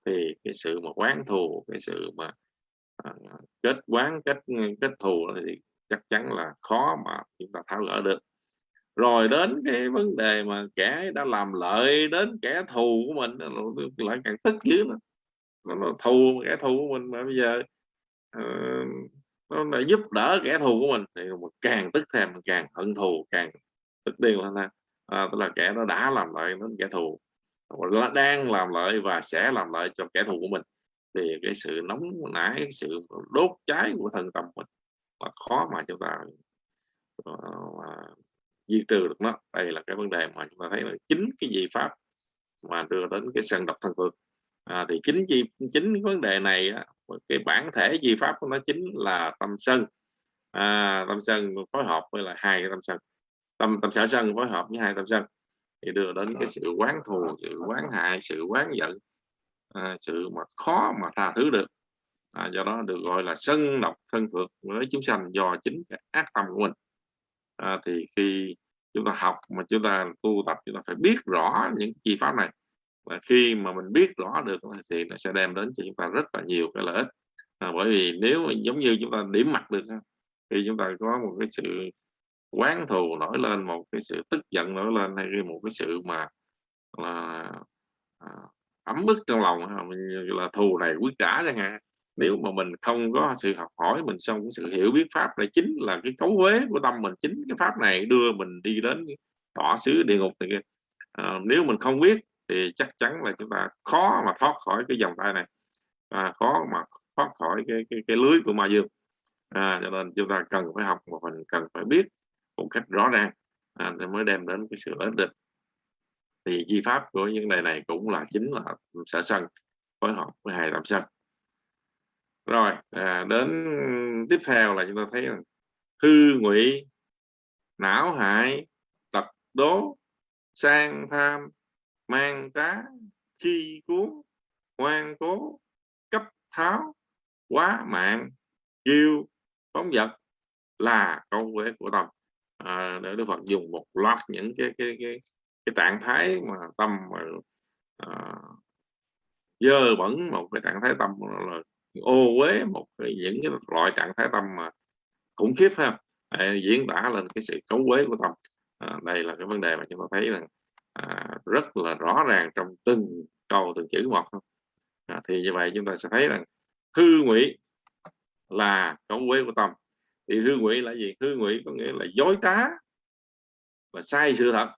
Thì cái sự mà quán thù cái sự mà à, kết quán kết kết thù thì chắc chắn là khó mà chúng ta tháo gỡ được. Rồi đến cái vấn đề mà kẻ đã làm lợi đến kẻ thù của mình lại càng tức dữ nữa. Nó, nó thù kẻ thù của mình mà bây giờ uh, nó lại giúp đỡ kẻ thù của mình thì càng tức thêm càng hận thù càng tức điên là là à, tức là kẻ nó đã làm lợi đến kẻ thù đang làm lợi và sẽ làm lợi cho kẻ thù của mình thì cái sự nóng nảy cái sự đốt cháy của thân tâm mình là khó mà chúng ta uh, diệt trừ được nó. Đây là cái vấn đề mà chúng ta thấy là chính cái gì pháp mà đưa đến cái sân độc thân phượng à, thì chính gì chính vấn đề này cái bản thể di pháp của nó chính là tâm sân. À, tâm sân phối hợp với là hai cái tâm sân tâm tâm sở sân phối hợp với hai tâm sân thì đưa đến cái sự quán thù sự quán hại sự quán giận à, sự mà khó mà tha thứ được. À, do đó được gọi là sân độc thân phượng với chúng sanh do chính cái ác tâm của mình. À, thì khi chúng ta học mà chúng ta tu tập chúng ta phải biết rõ những chi pháp này. Và khi mà mình biết rõ được thì nó sẽ đem đến cho chúng ta rất là nhiều cái lợi ích. À, bởi vì nếu giống như chúng ta điểm mặt được thì chúng ta có một cái sự quán thù nổi lên một cái sự tức giận nổi lên hay một cái sự mà là à, ấm ức trong lòng là thù này quyết trả chẳng hạn. Nếu mà mình không có sự học hỏi mình xong cái sự hiểu biết pháp này chính là cái cấu huế của tâm mình chính cái pháp này đưa mình đi đến đỏ xứ địa ngục này kia. À, nếu mình không biết thì chắc chắn là chúng ta khó mà thoát khỏi cái dòng tay này. À, khó mà thoát khỏi cái cái, cái lưới của ma dương. À, cho nên chúng ta cần phải học và mình cần phải biết một cách rõ ràng. À, để mới đem đến cái sự ổn định. Thì di pháp của những này này cũng là chính là sở sân phối hợp với hai làm sân. Rồi à, đến tiếp theo là chúng ta thấy là hư ngụy não hại tật đố sang tham mang trá chi cuốn ngoan cố cấp tháo quá mạng yêu phóng vật là câu quế của tâm à, để Đức Phật dùng một loạt những cái cái cái cái trạng thái mà tâm mà à, dơ bẩn một cái trạng thái tâm là ô uế một cái, những cái loại trạng thái tâm mà khủng khiếp ha à, diễn tả lên cái sự cấu quế của tâm. À, đây là cái vấn đề mà chúng ta thấy rằng à, rất là rõ ràng trong từng câu từng chữ một. À, thì như vậy chúng ta sẽ thấy rằng hư ngụy là cấu quế của tâm thì hư ngụy là gì? Hư ngụy có nghĩa là dối trá và sai sự thật.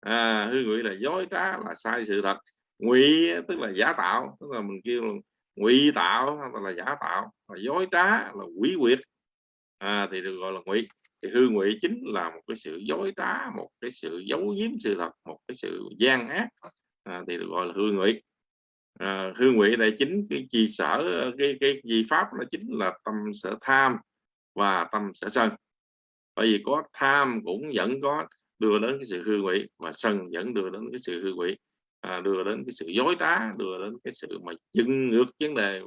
À, hư ngụy là dối trá là sai sự thật. Ngụy tức là giả tạo tức là mình kêu là ngụy tạo hoặc là giả tạo. Và dối trá là quỷ quyệt. À, thì được gọi là ngụy. Thì hư ngụy chính là một cái sự dối trá một cái sự giấu giếm sự thật một cái sự gian ác. À, thì được gọi là hư ngụy. À, hư ngụy đây chính cái chi sở cái cái gì pháp nó chính là tâm sở tham và tâm sẽ sân. Bởi vì có tham cũng vẫn có đưa đến cái sự hư ngụy và sân vẫn đưa đến cái sự hư ngụy à, đưa đến cái sự dối trá đưa đến cái sự mà dưng ngược vấn đề.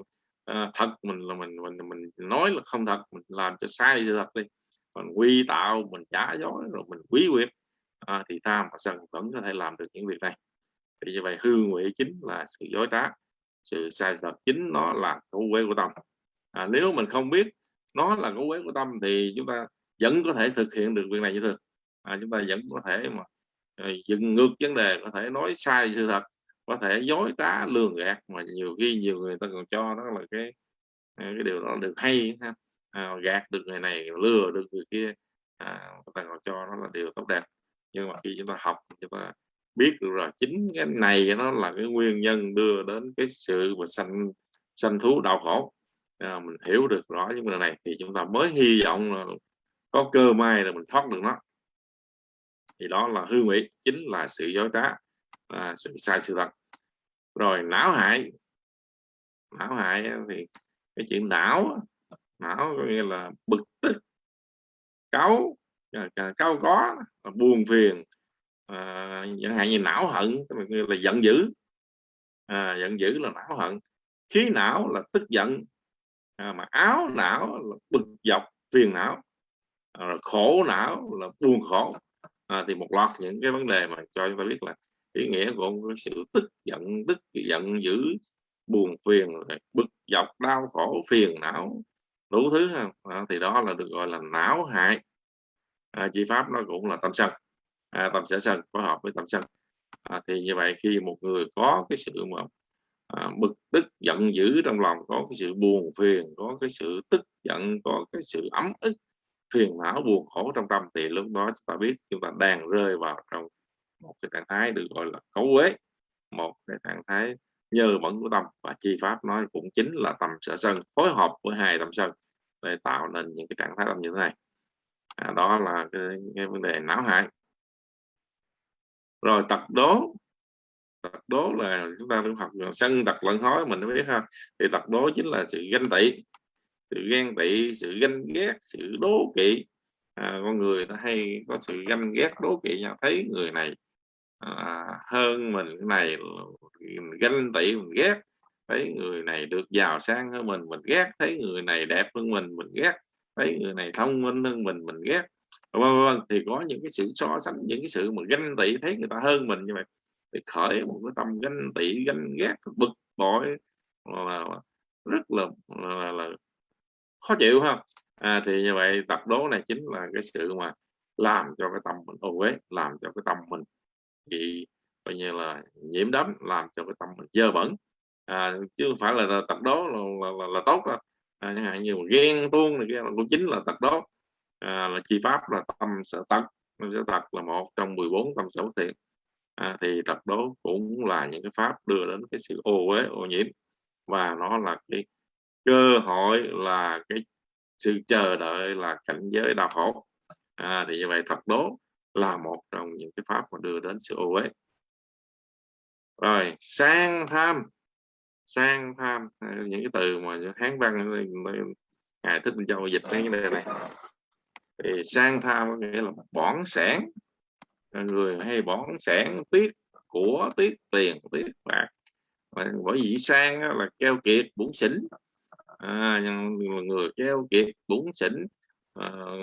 À, thật mình là mình mình mình nói là không thật mình làm cho sai sự thật đi. Mình quy tạo mình trả dối rồi mình quý quyệt à, thì tham và sân vẫn có thể làm được những việc này. Thì như vậy hư ngụy chính là sự dối trá sự sai thật chính nó là thú quế của tâm. À, nếu mình không biết nó là cấu quế của tâm thì chúng ta vẫn có thể thực hiện được việc này như thường. À, chúng ta vẫn có thể mà ờ, dựng ngược vấn đề có thể nói sai sự thật có thể dối trá lường gạt mà nhiều khi nhiều người ta còn cho đó là cái ờ, cái điều đó được hay ha. À, gạt được người này lừa được người kia à, ta còn cho nó là điều tốt đẹp. Nhưng mà khi chúng ta học chúng ta biết được rồi chính cái này nó là cái nguyên nhân đưa đến cái sự mà sanh sanh thú đau khổ à, mình hiểu được rõ những vấn đề này. Thì chúng ta mới hy vọng là có cơ may là mình thoát được nó. Thì đó là hư mỹ chính là sự dối trá là sự sai sự thật. Rồi não hại. Não hại thì cái chuyện não não có nghĩa là bực tức cáu à, à, cáu có buồn phiền à, chẳng hạn như não hận là giận dữ. À, giận dữ là não hận. Khí não là tức giận à, mà áo não là bực dọc phiền não à, khổ não là buồn khổ. À, thì một loạt những cái vấn đề mà cho chúng ta biết là ý nghĩa của cái sự tức giận tức giận dữ buồn phiền bực dọc đau khổ phiền não đủ thứ à, thì đó là được gọi là não hại. À, chi pháp nó cũng là tâm sân. À, tâm sở sân phối hợp với tâm sân. À, thì như vậy khi một người có cái sự mà à, bực tức giận dữ trong lòng có cái sự buồn phiền có cái sự tức giận có cái sự ấm ức phiền não buồn khổ trong tâm thì lúc đó chúng ta biết chúng ta đang rơi vào trong một cái trạng thái được gọi là cấu quế một cái trạng thái nhờ bẩn của tâm và chi pháp nói cũng chính là tâm sở sân phối hợp với hai tâm sân để tạo nên những cái trạng thái tâm như thế này. À, đó là cái, cái vấn đề não hại. Rồi tật đố tật đố là chúng ta cũng học sân tật lẫn hói mình mới biết ha. Thì tật đố chính là sự ganh tị sự ghen tị sự ganh ghét sự đố kỵ. À, con người ta hay có sự ganh ghét đố kỵ nhau. Thấy người này à, hơn mình cái này mình ganh tị mình ghét. Thấy người này được giàu sang hơn mình mình ghét. Thấy người này đẹp hơn mình mình ghét. Thấy người này thông minh hơn mình mình ghét. Vân vân thì có những cái sự so sánh những cái sự mà ganh tị thấy người ta hơn mình như vậy thì khởi một cái tâm ganh tị ganh ghét bực bội là rất là, là, là khó chịu ha. À, thì như vậy tập đố này chính là cái sự mà làm cho cái tâm mình ô uế làm cho cái tâm mình bị coi như là nhiễm đấm làm cho cái tâm mình dơ bẩn. À, chứ không phải là tập đố là, là, là, là tốt đâu. À, chẳng hạn như mà ghen tuông này kia cũng chính là tập đố. À, là chi pháp là tâm sở tật tâm sở tật là một trong 14 tâm sở thiện à, thì tập đố cũng là những cái pháp đưa đến cái sự ô uế ô nhiễm. Và nó là cái cơ hội là cái sự chờ đợi là cảnh giới đau khổ. À, thì như vậy tập đố là một trong những cái pháp mà đưa đến sự ô uế. Rồi sang tham. Sang tham những cái từ mà hán văn ngài thích minh châu dịch cái này này. Thì sang tham có nghĩa là bỏng sản người hay bón sản tiếc của tiếc tiền tiếc bạc. Bởi vì sang là keo kiệt bủn xỉn à, người keo kiệt bủn xỉn à, ờ,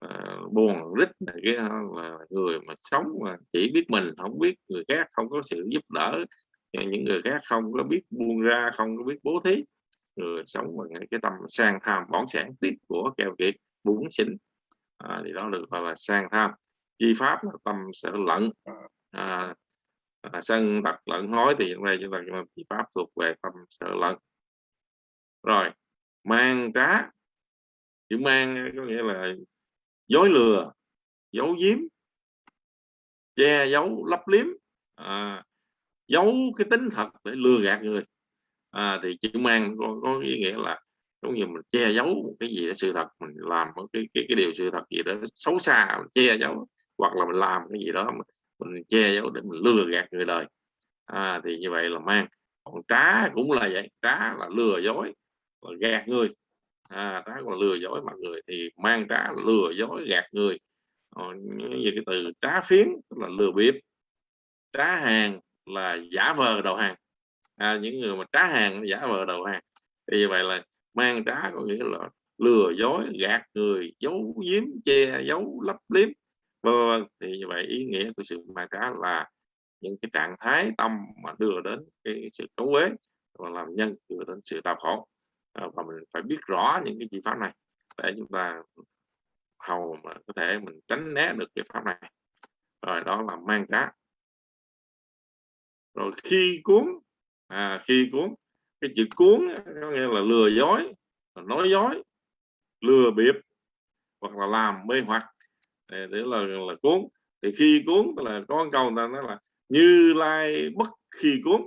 à, ờ, buồn rít này kia là người mà sống mà chỉ biết mình không biết người khác không có sự giúp đỡ. Những người khác không có biết buông ra không có biết bố thí. Người sống bằng cái tâm sang tham bỏn sản tiếc của keo kiệt bủn xỉn à, thì đó được gọi là sang tham chi pháp là tâm sở lẫn. À, à, sân tật lẫn hối thì trong đây chúng ta chi pháp thuộc về tâm sở lẫn. Rồi mang trá. Chữ mang có nghĩa là dối lừa giấu giếm che giấu lấp liếm. À, giấu cái tính thật để lừa gạt người. À, thì chữ mang có, có ý nghĩa là giống như mình che giấu một cái gì đó sự thật mình làm một cái cái, cái điều sự thật gì đó xấu xa che giấu hoặc là mình làm cái gì đó mình, che giấu để mình lừa gạt người đời. À, thì như vậy là mang. Còn trá cũng là vậy trá là lừa dối là gạt người. À, trá còn lừa dối mọi người thì mang trá lừa dối gạt người. Ờ, như cái từ trá phiến là lừa bịp. Trá hàng là giả vờ đầu hàng. À, những người mà trá hàng giả vờ đầu hàng. Thì như vậy là mang trá có nghĩa là lừa dối gạt người giấu giếm che giấu lấp liếm. Vâng, vâng, vâng thì như vậy ý nghĩa của sự mang trá là những cái trạng thái tâm mà đưa đến cái sự cấu uế và làm nhân đưa đến sự đau khổ. À, và mình phải biết rõ những cái chi pháp này để chúng ta hầu mà có thể mình tránh né được cái pháp này. Rồi đó là mang cá. Rồi khi cuốn à, khi cuốn cái chữ cuốn có nghĩa là lừa dối nói dối lừa bịp hoặc là làm mê hoặc để là là cuốn. Thì khi cuốn là có câu người ta nói là như lai bất khi cuốn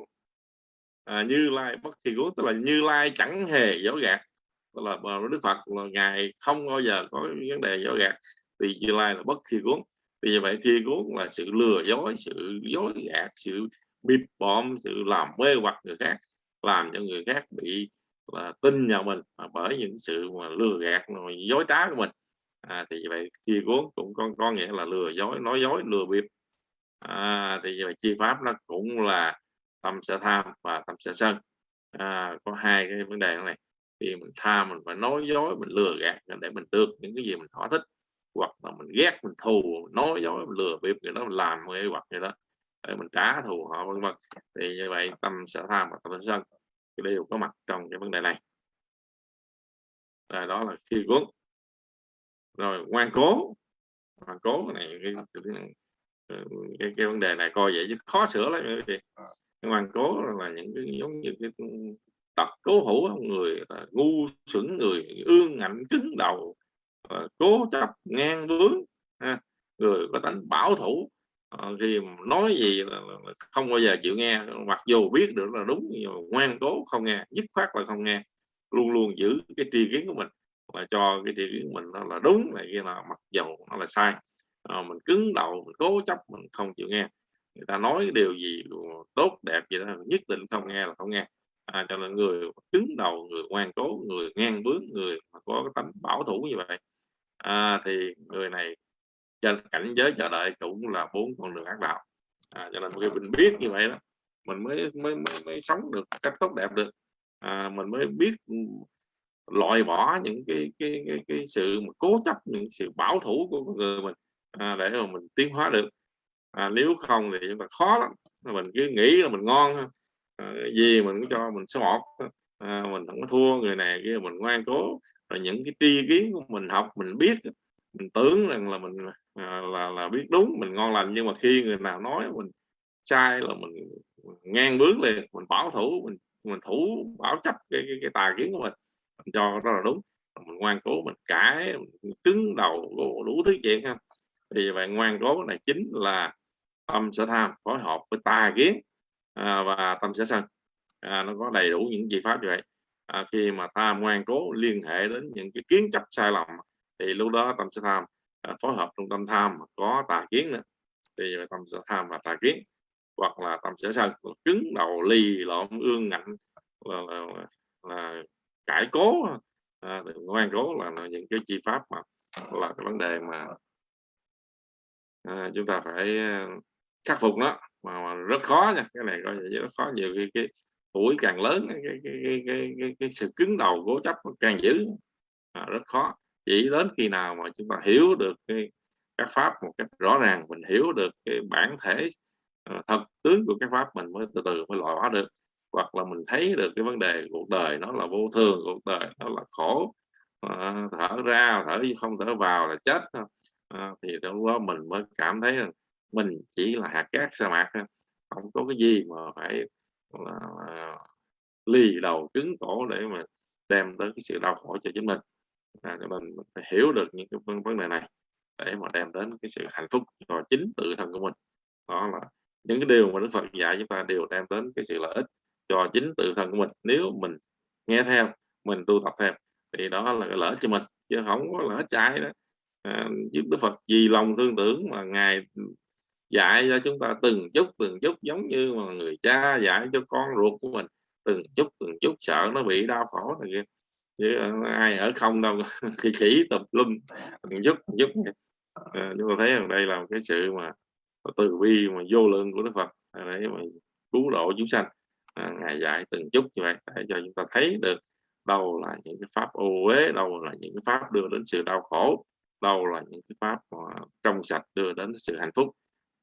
à, như lai bất khi cuốn tức là như lai chẳng hề dối gạt tức là à, đức phật là ngài không bao giờ có vấn đề dối gạt. Thì như lai là bất khi cuốn. Vì như vậy khi cuốn là sự lừa dối sự dối gạt sự bịp bọm sự làm mê hoặc người khác làm cho người khác bị là tin vào mình. Mà bởi những sự mà lừa gạt rồi dối trá của mình à, thì vậy khi cuốn cũng có, có nghĩa là lừa dối nói dối lừa bịp. À, thì vậy chi pháp nó cũng là tâm sở tham và tâm sở sân. À, có hai cái vấn đề này. Thì mình tham mình phải nói dối mình lừa gạt để mình được những cái gì mình thỏa thích hoặc là mình ghét mình thù mình nói dối mình lừa bịp người đó mình làm người hoặc người đó để mình trả thù họ vân vân. Thì như vậy tâm sở tham và tâm sở sân. Đều có mặt trong cái vấn đề này. Rồi đó là khi cuốn rồi ngoan cố. Ngoan cố này cái, cái, cái vấn đề này coi vậy chứ khó sửa lắm cái ngoan cố là những cái giống như cái tật cố hữu người là ngu xuẩn người ương ngạnh cứng đầu cố chấp ngang bướng người có tánh bảo thủ. Khi nói gì là, không bao giờ chịu nghe mặc dù biết được là đúng nhưng mà ngoan cố không nghe dứt khoát là không nghe luôn luôn giữ cái tri kiến của mình là cho cái điều kiến mình nó là đúng là kia là mặc dầu nó là sai. À, mình cứng đầu mình cố chấp mình không chịu nghe. Người ta nói điều gì tốt đẹp gì đó nhất định không nghe là không nghe. À, cho nên người cứng đầu người ngoan cố người ngang bướng người mà có cái tánh bảo thủ như vậy à, thì người này trên cảnh giới chờ đợi cũng là bốn con đường ác đạo. À, cho nên khi mình biết như vậy đó mình mới mới mới, mới sống được cách tốt đẹp được. À, mình mới biết loại bỏ những cái cái cái, cái sự mà cố chấp những sự bảo thủ của người mình à, để mà mình tiến hóa được. À, nếu không thì chúng ta khó lắm. Mình cứ nghĩ là mình ngon à, gì mình cũng cho mình số một à, mình không có thua người này kia mình ngoan cố. Rồi những cái tri kiến của mình học mình biết mình tưởng rằng là mình à, là là biết đúng mình ngon lành. Nhưng mà khi người nào nói mình sai là mình, ngang bướng liền mình bảo thủ mình mình thủ bảo chấp cái cái, cái tà kiến của mình mình cho đó là đúng. Mình ngoan cố mình cãi mình cứng đầu đủ thứ chuyện ha. Thì vậy ngoan cố này chính là tâm sở tham phối hợp với tà kiến à, và tâm sở sân. À, nó có đầy đủ những gì pháp như vậy. À, khi mà tham ngoan cố liên hệ đến những cái kiến chấp sai lầm thì lúc đó tâm sở tham à, phối hợp trong tâm tham có tà kiến nữa. Thì tâm sở tham và tà kiến hoặc là tâm sở sân. Cứng đầu lì lộn ương ngạnh là, là, là, là cải cố. À, ngoan cố là, là những cái chi pháp mà là cái vấn đề mà à, chúng ta phải à, khắc phục nó. Mà, mà rất khó nha cái này coi như rất khó. Nhiều khi cái tuổi càng lớn cái cái cái cái, cái, cái sự cứng đầu cố chấp càng dữ. À, rất khó. Chỉ đến khi nào mà chúng ta hiểu được cái các pháp một cách rõ ràng mình hiểu được cái bản thể uh, thật tướng của các pháp mình mới từ từ mới loại hóa được hoặc là mình thấy được cái vấn đề cuộc đời nó là vô thường cuộc đời nó là khổ à, thở ra thở không thở vào là chết. À, à, thì lúc đó mình mới cảm thấy rằng mình chỉ là hạt cát sa mạc không có cái gì mà phải là, là lì đầu cứng cổ để mà đem tới cái sự đau khổ cho chính mình. À, cho nên phải hiểu được những cái vấn đề này để mà đem đến cái sự hạnh phúc cho chính tự thân của mình. Đó là những cái điều mà Đức Phật dạy chúng ta đều đem đến cái sự lợi ích cho chính tự thân của mình. Nếu mình nghe theo mình tu tập theo thì đó là cái lỡ cho mình chứ không có lỡ trái đó. À, giúp Đức Phật vì lòng thương tưởng mà ngài dạy cho chúng ta từng chút từng chút giống như mà người cha dạy cho con ruột của mình. Từng chút từng chút sợ nó bị đau khổ này kia. Chứ ai ở không đâu khi khỉ tập lum từng chút từng chút à, chúng ta thấy rằng đây là một cái sự mà từ bi mà vô lượng của Đức Phật. À, để mà cứu độ chúng sanh à, ngài dạy từng chút như vậy để cho chúng ta thấy được đâu là những cái pháp ô uế đâu là những cái pháp đưa đến sự đau khổ đâu là những cái pháp trong sạch đưa đến sự hạnh phúc.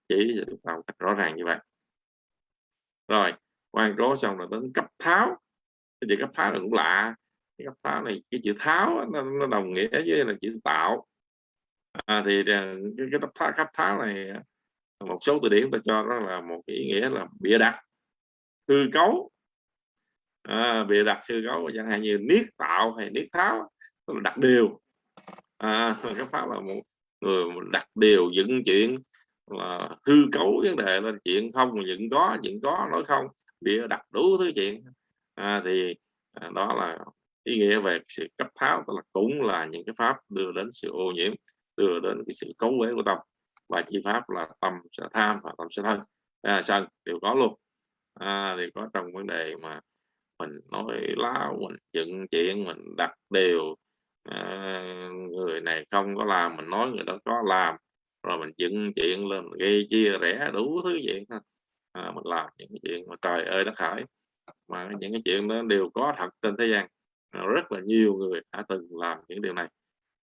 Chỉ cho chúng ta cách rõ ràng như vậy. Rồi quan cố xong là đến cấp tháo. Cái chữ cấp tháo là cũng lạ. Cái cấp tháo này cái chữ tháo nó, nó đồng nghĩa với là chữ tạo. À, thì à, cái, cái cấp tháo cấp tháo này à, một số từ điển ta cho đó là một ý nghĩa là bịa đặt hư cấu à, bịa đặt hư cấu chẳng hạn như niết tạo hay niết tháo tức là đặt điều. À, cái pháp là một người đặt điều dựng chuyện là hư cấu vấn đề lên chuyện không dựng có chuyện có nói không bịa đặt đủ thứ chuyện. À, thì à, đó là ý nghĩa về sự cấp tháo tức là cũng là những cái pháp đưa đến sự ô nhiễm đưa đến cái sự cấu uế của tâm. Và chi pháp là tâm sẽ tham và tâm sẽ thân. À, sân đều có luôn à, thì có trong vấn đề mà mình nói láo mình dựng chuyện mình đặt điều à, người này không có làm mình nói người đó có làm rồi mình dựng chuyện lên gây chia rẽ đủ thứ chuyện à, mình làm những cái chuyện mà trời ơi đất khởi mà những cái chuyện đó đều có thật trên thế gian. À, rất là nhiều người đã từng làm những điều này.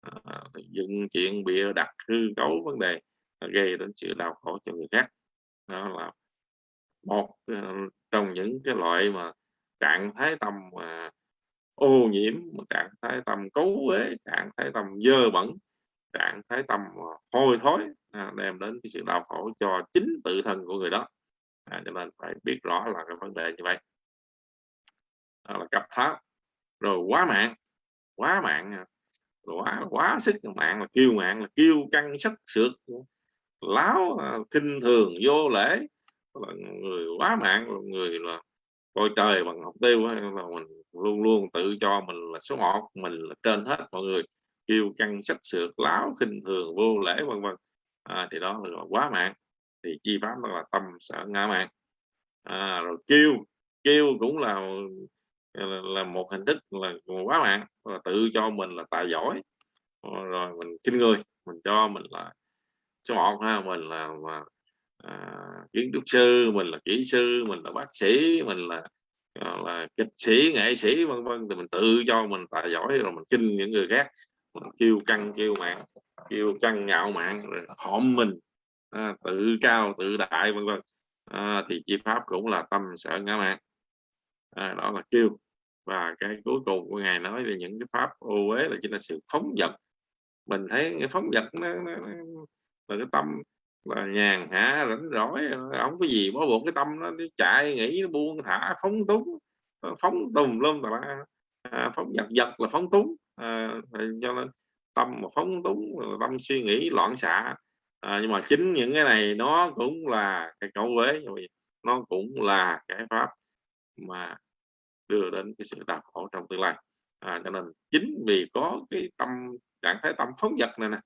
À, dựng chuyện bịa đặt hư cấu vấn đề gây đến sự đau khổ cho người khác. Đó là một ờ, trong những cái loại mà trạng thái tâm mà ô nhiễm trạng thái tâm cấu uế trạng thái tâm dơ bẩn trạng thái tâm hôi thối à, đem đến cái sự đau khổ cho chính tự thân của người đó. À, cho nên phải biết rõ là cái vấn đề như vậy. Đó là cặp tháo rồi quá mạng quá mạng à, quá quá sức mạng là kiêu mạng là kiêu căng sắc sượt láo à, khinh kinh thường vô lễ là người quá mạng người là coi trời bằng học tiêu là mình luôn luôn tự cho mình là số một mình là trên hết mọi người. Kêu căng sách sượt láo khinh thường vô lễ vân vân. À, thì đó là quá mạng thì chi pháp đó là tâm sở ngã mạng à, rồi kêu kêu cũng là là một hình thức là quá mạng là tự cho mình là tài giỏi. Ờ, rồi mình kinh người mình cho mình là số một ha mình là, mà à, kiến trúc sư mình là kỹ sư mình là bác sĩ mình là à, là kịch sĩ nghệ sĩ vân vân thì mình tự cho mình tài giỏi rồi mình kinh những người khác. Mình kêu căng kêu mạng kêu căng ngạo mạn rồi hõm mình à, tự cao tự đại vân vân. À, thì chi pháp cũng là tâm sợ ngã mạng à, đó là kêu. Và cái cuối cùng của ngài nói về những cái pháp ô uế là chính là sự phóng dật. Mình thấy cái phóng dật nó, nó, nó là cái tâm là nhàn hạ rảnh rỗi không có gì bó buộc cái tâm nó, nó chạy nghĩ nó buông thả phóng túng. Ờ, phóng tùng lum là à, phóng giật giật là phóng túng. À, cho nên tâm mà phóng túng tâm suy nghĩ loạn xạ. À, nhưng mà chính những cái này nó cũng là cái cấu uế nó cũng là cái pháp mà đưa đến cái sự đau khổ trong tương lai. À, cho nên chính vì có cái tâm trạng thái tâm phóng dật này nè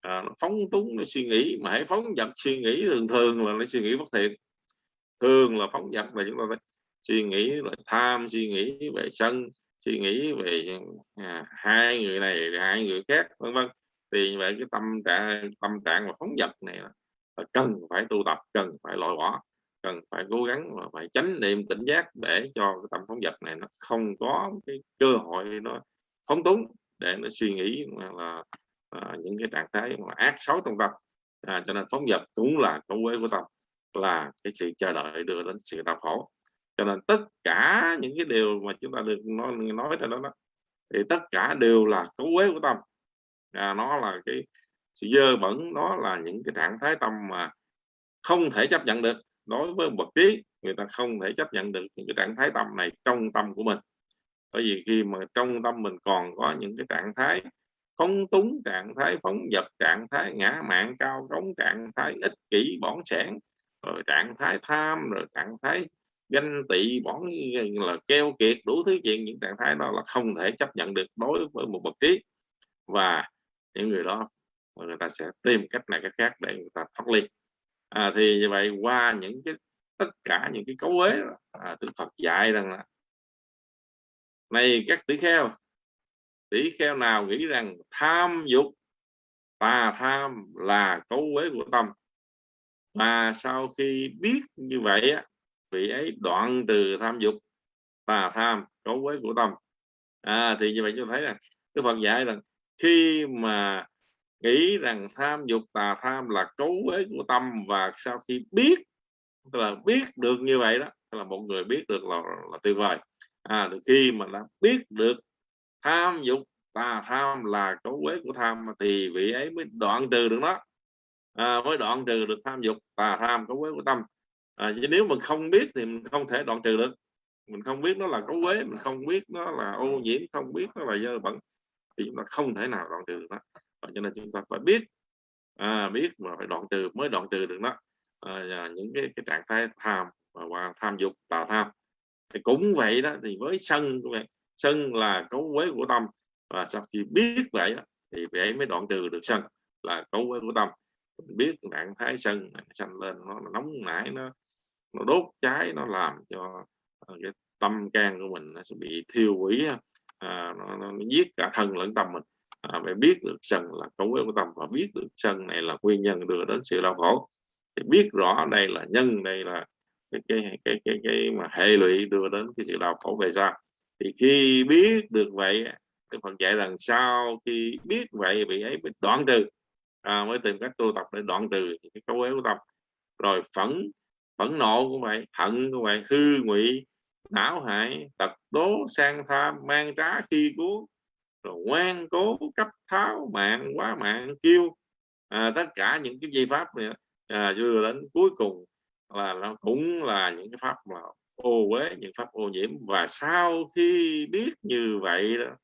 à, nó phóng túng nó suy nghĩ mà hãy phóng dật suy nghĩ thường thường là nó suy nghĩ bất thiện. Thường là phóng dật là chúng ta phải suy nghĩ là tham suy nghĩ về sân suy nghĩ về à, hai người này hai người khác vân vân. Thì như vậy cái tâm trạng tâm trạng và phóng dật này là, là cần phải tu tập cần phải loại bỏ cần phải cố gắng và phải tránh niệm tỉnh giác để cho cái tâm phóng dật này nó không có cái cơ hội nó phóng túng để nó suy nghĩ là à, những cái trạng thái mà ác xấu trong tâm. À, cho nên phóng dật cũng là cấu quế của tâm là cái sự chờ đợi đưa đến sự đau khổ. Cho nên tất cả những cái điều mà chúng ta được nói nói ra đó, đó thì tất cả đều là cấu quế của tâm. À, nó là cái sự dơ bẩn nó là những cái trạng thái tâm mà không thể chấp nhận được. Đối với bậc trí người ta không thể chấp nhận được những cái trạng thái tâm này trong tâm của mình. Bởi vì khi mà trong tâm mình còn có những cái trạng thái phóng túng trạng thái phóng dật trạng thái ngã mạng cao trống trạng thái ích kỷ bỏn sẻn rồi trạng thái tham rồi trạng thái ganh tị bỏn là keo kiệt đủ thứ chuyện. Những trạng thái đó là không thể chấp nhận được đối với một bậc trí. Và những người đó người ta sẽ tìm cách này cách khác để người ta thoát ly. À, thì như vậy qua những cái tất cả những cái cấu uế à, Đức Phật dạy rằng là này các tỷ kheo tỷ kheo nào nghĩ rằng tham dục tà tham là cấu quế của tâm? Và sau khi biết như vậy á vị ấy đoạn từ tham dục tà tham cấu quế của tâm. À, thì như vậy chúng thấy rằng cái Phật dạy rằng khi mà nghĩ rằng tham dục tà tham là cấu quế của tâm và sau khi biết tức là biết được như vậy đó là một người biết được là, là tuyệt vời. À, khi mà đã biết được tham dục tà tham là cấu quế của tham thì vị ấy mới đoạn trừ được nó. À, mới đoạn trừ được tham dục tà tham cấu quế của tâm. À, chứ nếu mình không biết thì mình không thể đoạn trừ được. Mình không biết nó là cấu quế mình không biết nó là ô nhiễm không biết nó là dơ bẩn thì chúng ta không thể nào đoạn trừ được nó. Và cho nên chúng ta phải biết à, biết mà phải đoạn trừ mới đoạn trừ được nó. À, những cái, cái trạng thái tham và, và tham dục tà tham. Thì cũng vậy đó thì với sân cũng vậy sân là cấu quế của tâm. Và sau khi biết vậy thì vậy mới đoạn trừ được sân là cấu quế của tâm. Mình biết trạng thái sân sanh lên nó nóng nảy nó nó đốt cháy nó làm cho ờ, cái tâm can của mình nó sẽ bị thiêu hủy à, nó, nó, nó giết cả thân lẫn tâm mình. À, phải biết được sân là cấu quế của tâm và biết được sân này là nguyên nhân đưa đến sự đau khổ. Thì biết rõ đây là nhân đây là cái cái cái cái, cái mà hệ lụy đưa đến cái sự đau khổ về sau thì khi biết được vậy Đức Phật dạy rằng sau khi biết vậy vị ấy mới đoạn trừ. À, mới tìm cách tu tập để đoạn trừ cái câu ấy của tâm. Rồi phẫn phẫn nộ cũng vậy hận cũng vậy hư ngụy não hại tật đố sang tham mang trá khi cuốn. Rồi ngoan cố cấp tháo mạng quá mạng kêu. À, tất cả những cái di pháp này à, đưa đến cuối cùng là nó cũng là những cái pháp mà ô uế những pháp ô nhiễm. Và sau khi biết như vậy đó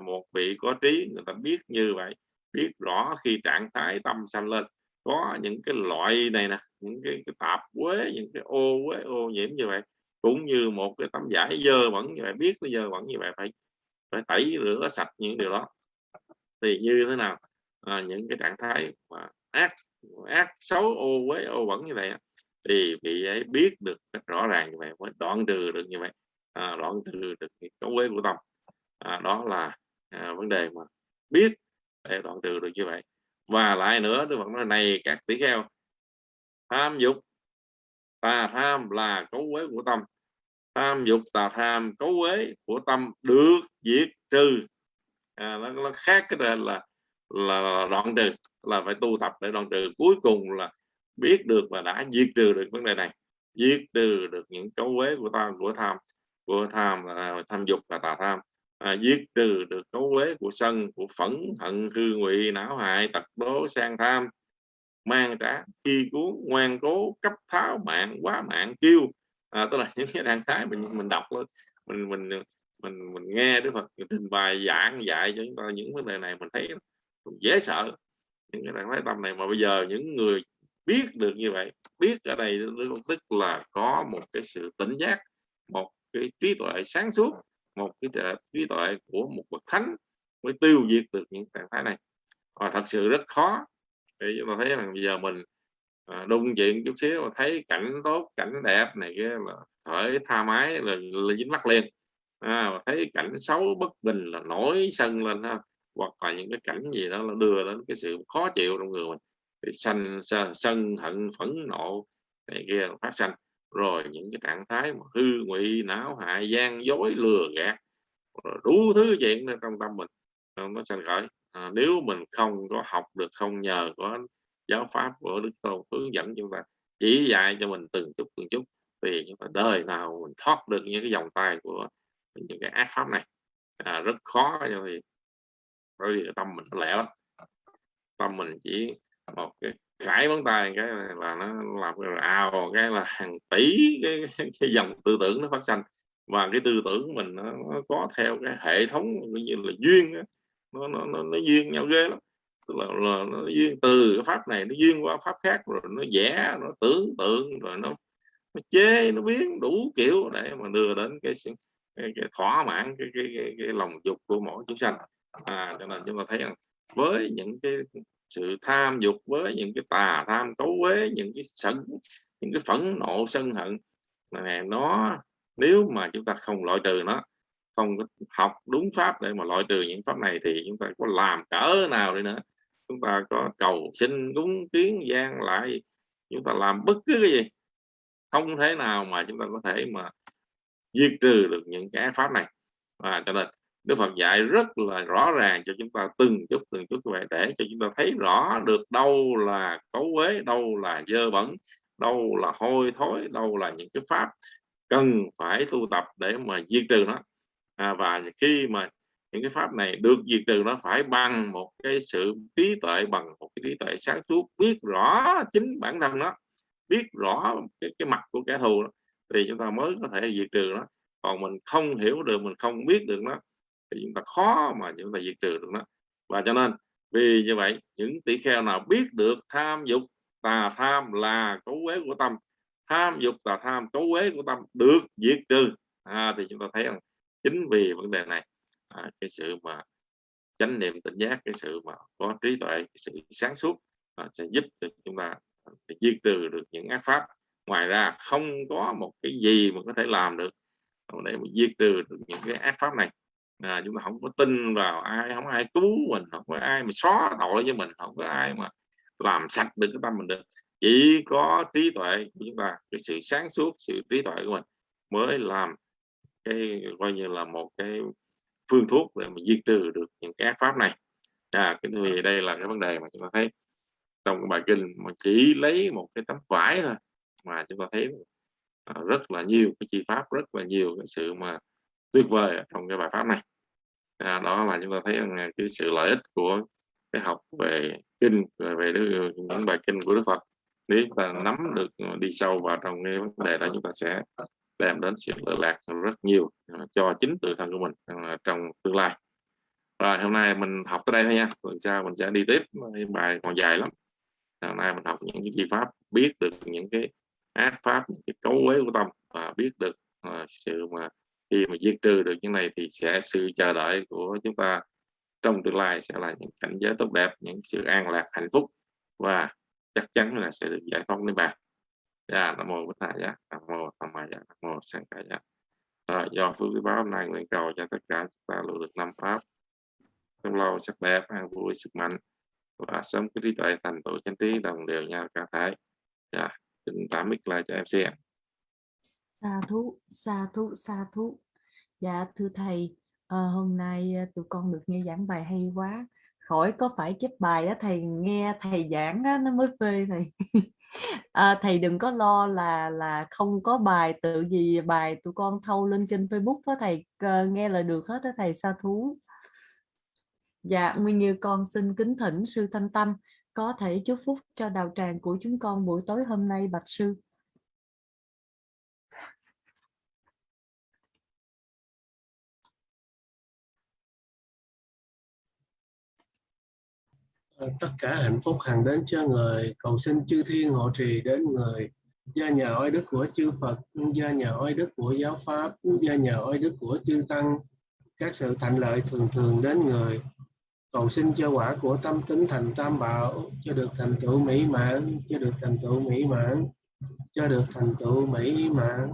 một vị có trí người ta biết như vậy biết rõ khi trạng thái tâm sanh lên có những cái loại này nè những cái, cái tạp quế những cái ô quế ô nhiễm như vậy cũng như một cái tấm vải dơ bẩn như vậy biết nó dơ bẩn như vậy phải phải tẩy rửa sạch những điều đó. Thì như thế nào? À, những cái trạng thái mà ác ác xấu ô quế ô bẩn như vậy thì vị ấy biết được rất rõ ràng như vậy mới đoạn trừ được như vậy. À, đoạn trừ được cái cấu quế của tâm. À, đó là à, vấn đề mà biết để đoạn trừ được như vậy. Và lại nữa Đức Phật nói này các tỷ kheo tham dục tà tham là cấu quế của tâm. Tham dục tà tham cấu quế của tâm được diệt trừ. À, nó, nó khác cái là, là là đoạn trừ là phải tu tập để đoạn trừ. Cuối cùng là biết được và đã diệt trừ được vấn đề này diệt trừ được những cấu quế của ta của tham của tham là tham dục và tà tham à, diệt trừ được cấu quế của sân của phẫn hận hư ngụy não hại tật đố sang tham mang trả khi cuốn ngoan cố cấp tháo mạng quá mạng kêu. À, tức là những cái trạng thái mình mình đọc lên mình mình mình mình nghe Đức Phật trình bày giảng dạy cho chúng ta những vấn đề này mình thấy dễ sợ. Những cái trạng thái tâm này mà bây giờ những người biết được như vậy biết ở đây tức là có một cái sự tỉnh giác một cái trí tuệ sáng suốt một cái trí tuệ của một bậc thánh mới tiêu diệt được những trạng thái này. Và thật sự rất khó. Để chúng ta thấy rằng bây giờ mình à, chuyện chút xíu mà thấy cảnh tốt cảnh đẹp này kia là khởi tha mái là, là dính mắt liền. À, mà thấy cảnh xấu bất bình là nổi sân lên ha. Hoặc là những cái cảnh gì đó là đưa đến cái sự khó chịu trong người mình thì sân sân hận phẫn nộ này kia phát sanh. Rồi những cái trạng thái mà hư ngụy não hại gian dối lừa gạt đủ thứ chuyện trong tâm mình à, nó sanh khởi. À, nếu mình không có học được không nhờ có giáo pháp của đức tôn hướng dẫn chúng ta chỉ dạy cho mình từng chút từng chút thì chúng ta đời nào mình thoát được những cái dòng tay của những cái ác pháp này. À, rất khó cho vì bởi vì tâm mình nó lẻ lắm. Tâm mình chỉ một cái khải vấn tay cái là nó làm cái ào cái là hàng tỷ cái, cái dòng tư tưởng nó phát sinh và cái tư tưởng mình nó, nó có theo cái hệ thống như là duyên nó nó nó, nó duyên nhau ghê lắm. Tức là, là nó duyên từ cái pháp này nó duyên qua pháp khác rồi nó vẽ nó tưởng tượng rồi nó, nó chế nó biến đủ kiểu để mà đưa đến cái cái, cái thỏa mãn cái, cái, cái, cái lòng dục của mỗi chúng sanh. À cho nên chúng ta thấy rằng với những cái sự tham dục với những cái tà tham cấu quế những cái sân, những cái phẫn nộ, sân hận. Này nó, nếu mà chúng ta không loại trừ nó, không học đúng pháp để mà loại trừ những pháp này thì chúng ta có làm cỡ nào đi nữa. Chúng ta có cầu xin, cúng kiến, gian lại, chúng ta làm bất cứ cái gì. Không thể nào mà chúng ta có thể mà diệt trừ được những cái pháp này. Và cho nên Đức Phật dạy rất là rõ ràng cho chúng ta từng chút từng chút như vậy để cho chúng ta thấy rõ được đâu là cấu quế, đâu là dơ bẩn, đâu là hôi thối, đâu là những cái pháp cần phải tu tập để mà diệt trừ nó. À, và khi mà những cái pháp này được diệt trừ nó phải bằng một cái sự trí tuệ bằng một cái trí tuệ sáng suốt biết rõ chính bản thân nó biết rõ cái, cái mặt của kẻ thù đó, thì chúng ta mới có thể diệt trừ nó còn mình không hiểu được mình không biết được nó thì chúng ta khó mà chúng ta diệt trừ được nó. Và cho nên vì như vậy những tỷ kheo nào biết được tham dục tà tham là cấu quế của tâm. Tham dục tà tham cấu quế của tâm được diệt trừ. À, thì chúng ta thấy rằng chính vì vấn đề này à, cái sự mà chánh niệm tỉnh giác cái sự mà có trí tuệ cái sự sáng suốt à, sẽ giúp được chúng ta diệt trừ được những ác pháp. Ngoài ra không có một cái gì mà có thể làm được để mà diệt trừ được những cái ác pháp này à, chúng ta không có tin vào ai không ai cứu mình không có ai mà xóa tội với mình không có ai mà làm sạch được cái tâm mình được. Chỉ có trí tuệ của chúng ta cái sự sáng suốt sự trí tuệ của mình mới làm cái coi như là một cái phương thuốc để mà diệt trừ được những cái ác pháp này. À, cái vì đây là cái vấn đề mà chúng ta thấy trong cái bài kinh mà chỉ lấy một cái tấm vải thôi mà chúng ta thấy à, rất là nhiều cái chi pháp rất là nhiều cái sự mà tuyệt vời trong cái bài pháp này. À, đó là chúng ta thấy rằng à, cái sự lợi ích của cái học về kinh về, về những bài kinh của Đức Phật. Nếu chúng ta nắm được à, đi sâu vào trong cái vấn đề đó chúng ta sẽ đem đến sự lợi lạc rất nhiều cho chính tự thân của mình à, trong tương lai. Rồi hôm nay mình học tới đây thôi nha. Tuần sau mình sẽ đi tiếp bài còn dài lắm. Hôm nay mình học những cái chi pháp biết được những cái ác pháp những cái cấu quế của tâm và biết được uh, sự mà khi mà diệt trừ được những này thì sẽ sự chờ đợi của chúng ta trong tương lai sẽ là những cảnh giới tốt đẹp, những sự an lạc, hạnh phúc và chắc chắn là sẽ được giải thoát niết bàn. Dạ nam mô bổn thầy dạ nam mô tham ma dạ nam mô sanh ca dạ rồi, do phước quý báo hôm nay nguyện cầu cho tất cả chúng ta luôn được năm pháp. Trong lâu sắc đẹp, an vui, sức mạnh và sớm cái trí tuệ thành tựu chánh trí, đồng đều nhau cả thể. Dạ xin tạm mic lại cho em xem sa thú sa thú sa thú dạ thưa thầy à, hôm nay ờ, tụi con được nghe giảng bài hay quá. Khỏi có phải chép bài á thầy nghe thầy giảng á, nó mới phê thầy. À, thầy đừng có lo là là không có bài tự gì bài tụi con thâu lên kênh Facebook đó thầy nghe là được hết đó thầy sa thú. Dạ nguyên như con xin kính thỉnh sư thanh tâm có thể chúc phúc cho đạo tràng của chúng con buổi tối hôm nay bạch sư. Ờ, tất cả hạnh phúc hằng đến cho người cầu xin chư thiên hộ trì đến người. Do nhờ oai đức của chư Phật do nhờ oai đức của giáo pháp do nhờ oai đức của chư tăng. Các sự thành lợi thường thường đến người. Cầu xin cho quả của tâm tính thành tam bảo, cho được thành tựu mỹ mãn, cho được thành tựu mỹ mãn, cho được thành tựu mỹ mãn.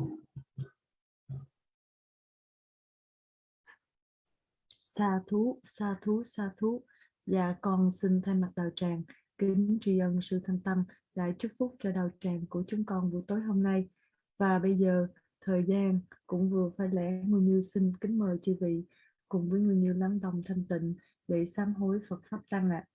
Sa thú sa thú sa thú. Dạ con xin thay mặt đạo tràng kính tri ân sư thanh tâm đã chúc phúc cho đạo tràng của chúng con buổi tối hôm nay. Và bây giờ thời gian cũng vừa phải lẽ Nguyên Như xin kính mời chư vị cùng với Nguyên Như lắng đồng thanh tịnh để sám hối Phật Pháp Tăng ạ. À.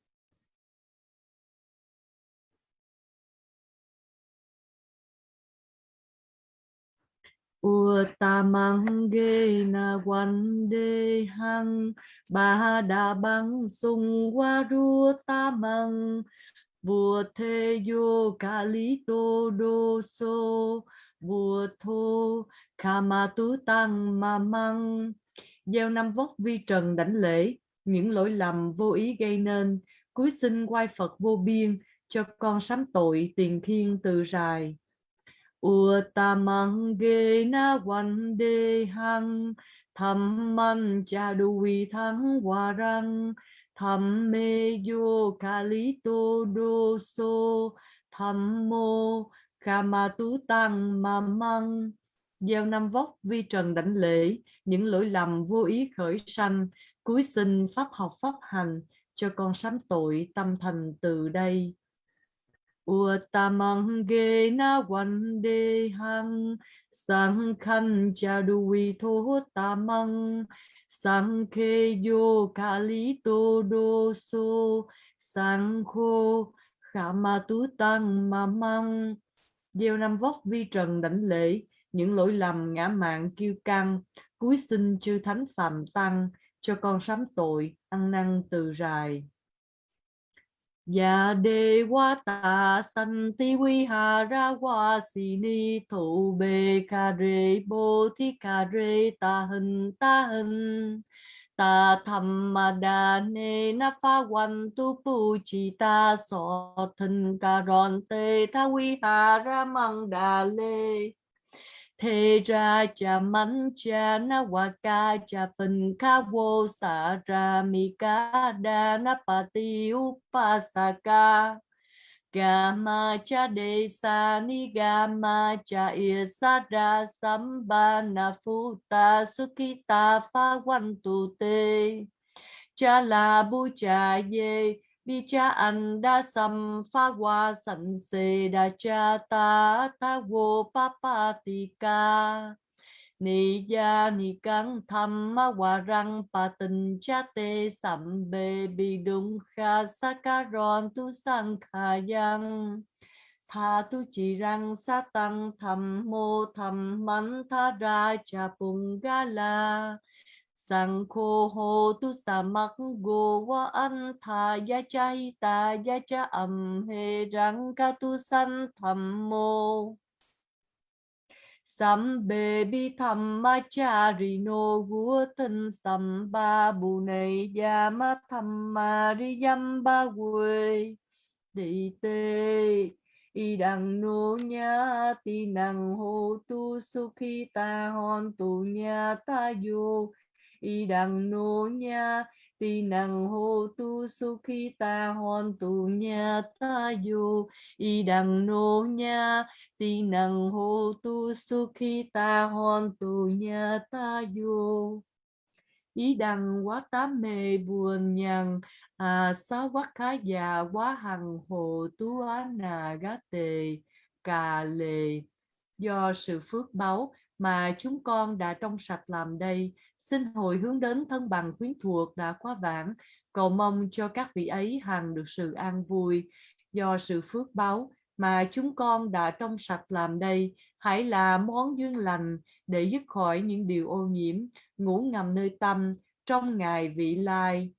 Uttamang ge na wan de hang ba đa bang sung wa ru tamang bùa thê yo kali lý tô đô so bùa thô kama tu tú tăng ma măng gieo năm vóc vi trần đảnh lễ, những lỗi lầm vô ý gây nên cuối sinh quay phật vô biên, cho con sám tội tiền thiên từ ua ta mang ghê na quan de hang tham man cha đu vi thắng hòa răng. Tham mê yo kali tô đô sô tham mô kama tú tăng ma măng. Gieo năm vóc vi trần đảnh lễ, những lỗi lầm vô ý khởi sanh. Cuối sinh pháp học pháp hành, cho con sám tội tâm thành từ đây. Uttamang ge na wan de hang sang khan cha du vi tho tamang sang khe yo kali to do so sang khô khả ma tú tăng ma măng gieo năm vóc vi trần đảnh lễ, những lỗi lầm ngã mạng kiêu căng cúi xin chư thánh phạm tăng, cho con sám tội, ăn năn từ rài. Ya de wa ta san ti vi ha ra wa si ni, thụ bề cà re bô thi cà re ta hình ta hình. Ta tham ma đa ne na pha wan tu pu chi ta so thân cà ron te tha vi ha ra mang đà lê thế ra cha mắn cha na wa ca, cha phần ca vô sa ra mi ca đa na pa ti upasaka Gama cha de sa ni gama cha na sambana futa sukita pha quan tu te cha la bu cha ye bi cha an da sam pha wa san se da cha ta ta wo pa pa ti ca. Ni ya ni căng tham ma wa răng, pa tình cha te sam be bi đúng kha sa ca ron tu sang kha yang tha tu chỉ răng sa tăng tham mô tham man tha ra cha pung ga la sang khô hô tu sa mắc go wa an tha ya cha hi ta ya cha âm he răng ca tu san tham mô. Sambe bi thamma charino vua thân samba bu này tham ma ri yamba quê. Đi tê, y đằng nô nha ti năng hô tu sukhi ta hon tu nha ta vô y đằng nô nha ti năng hô tu khi ta hoàn tu nha ta yo y đằng nô nha ti năng hô tu khi ta hoàn tu nha ta yo ý đằng quá tám mê buồn nhằn à sa quá khá già quá hằng hồ tú á nà gá tề, cà lề. Do sự phước báu mà chúng con đã trong sạch làm đây xin hồi hướng đến thân bằng quyến thuộc đã quá vãng. Cầu mong cho các vị ấy hằng được sự an vui do sự phước báo mà chúng con đã trong sạch làm đây. Hãy là món duyên lành để dứt khỏi những điều ô nhiễm, ngủ ngầm nơi tâm trong ngày vị lai.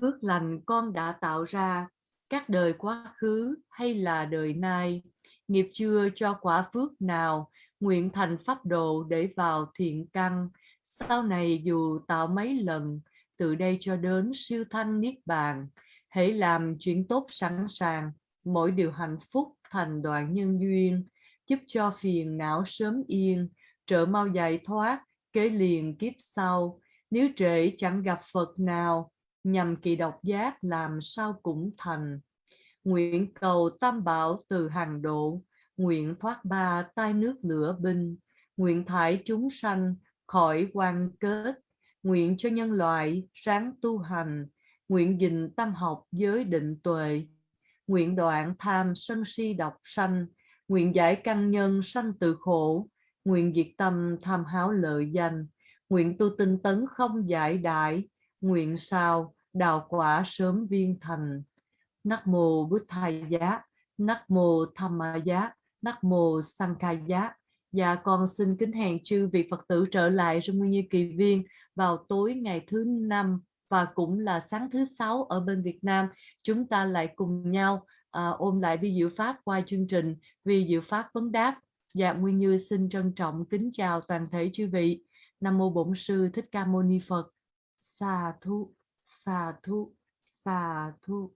Phước lành con đã tạo ra, các đời quá khứ hay là đời nay. Nghiệp chưa cho quả phước nào, nguyện thành pháp đồ để vào thiện căn sau này dù tạo mấy lần, từ đây cho đến siêu thanh niết bàn, hãy làm chuyện tốt sẵn sàng. Mỗi điều hạnh phúc thành đoạn nhân duyên, giúp cho phiền não sớm yên. Trợ mau giải thoát, kế liền kiếp sau. Nếu trễ, chẳng gặp Phật nào. Nhằm kỳ độc giác làm sao cũng thành. Nguyện cầu tam bảo từ hàng độ. Nguyện thoát ba tai nước lửa binh. Nguyện thải chúng sanh khỏi quan kết, nguyện cho nhân loại sáng tu hành, nguyện gìn tâm học giới định tuệ, nguyện đoạn tham sân si độc sanh, nguyện giải căn nhân sanh từ khổ, nguyện diệt tâm tham háo lợi danh, nguyện tu tinh tấn không giải đại, nguyện sao đào quả sớm viên thành. Nắc mô bút thai giá nắc mô tham ma giá nắc mô sang khai giá và con xin kính hẹn chư vị Phật tử trở lại trong Nguyên Như Kỳ Viên vào tối ngày thứ năm và cũng là sáng thứ sáu ở bên Việt Nam. Chúng ta lại cùng nhau à, ôm lại vi diệu Pháp qua chương trình vi diệu Pháp vấn đáp. Dạ Nguyên Như xin trân trọng kính chào toàn thể chư vị. Nam Mô Bổn Sư Thích Ca Mâu Ni Phật. Sa thu, sa thu, sa thu.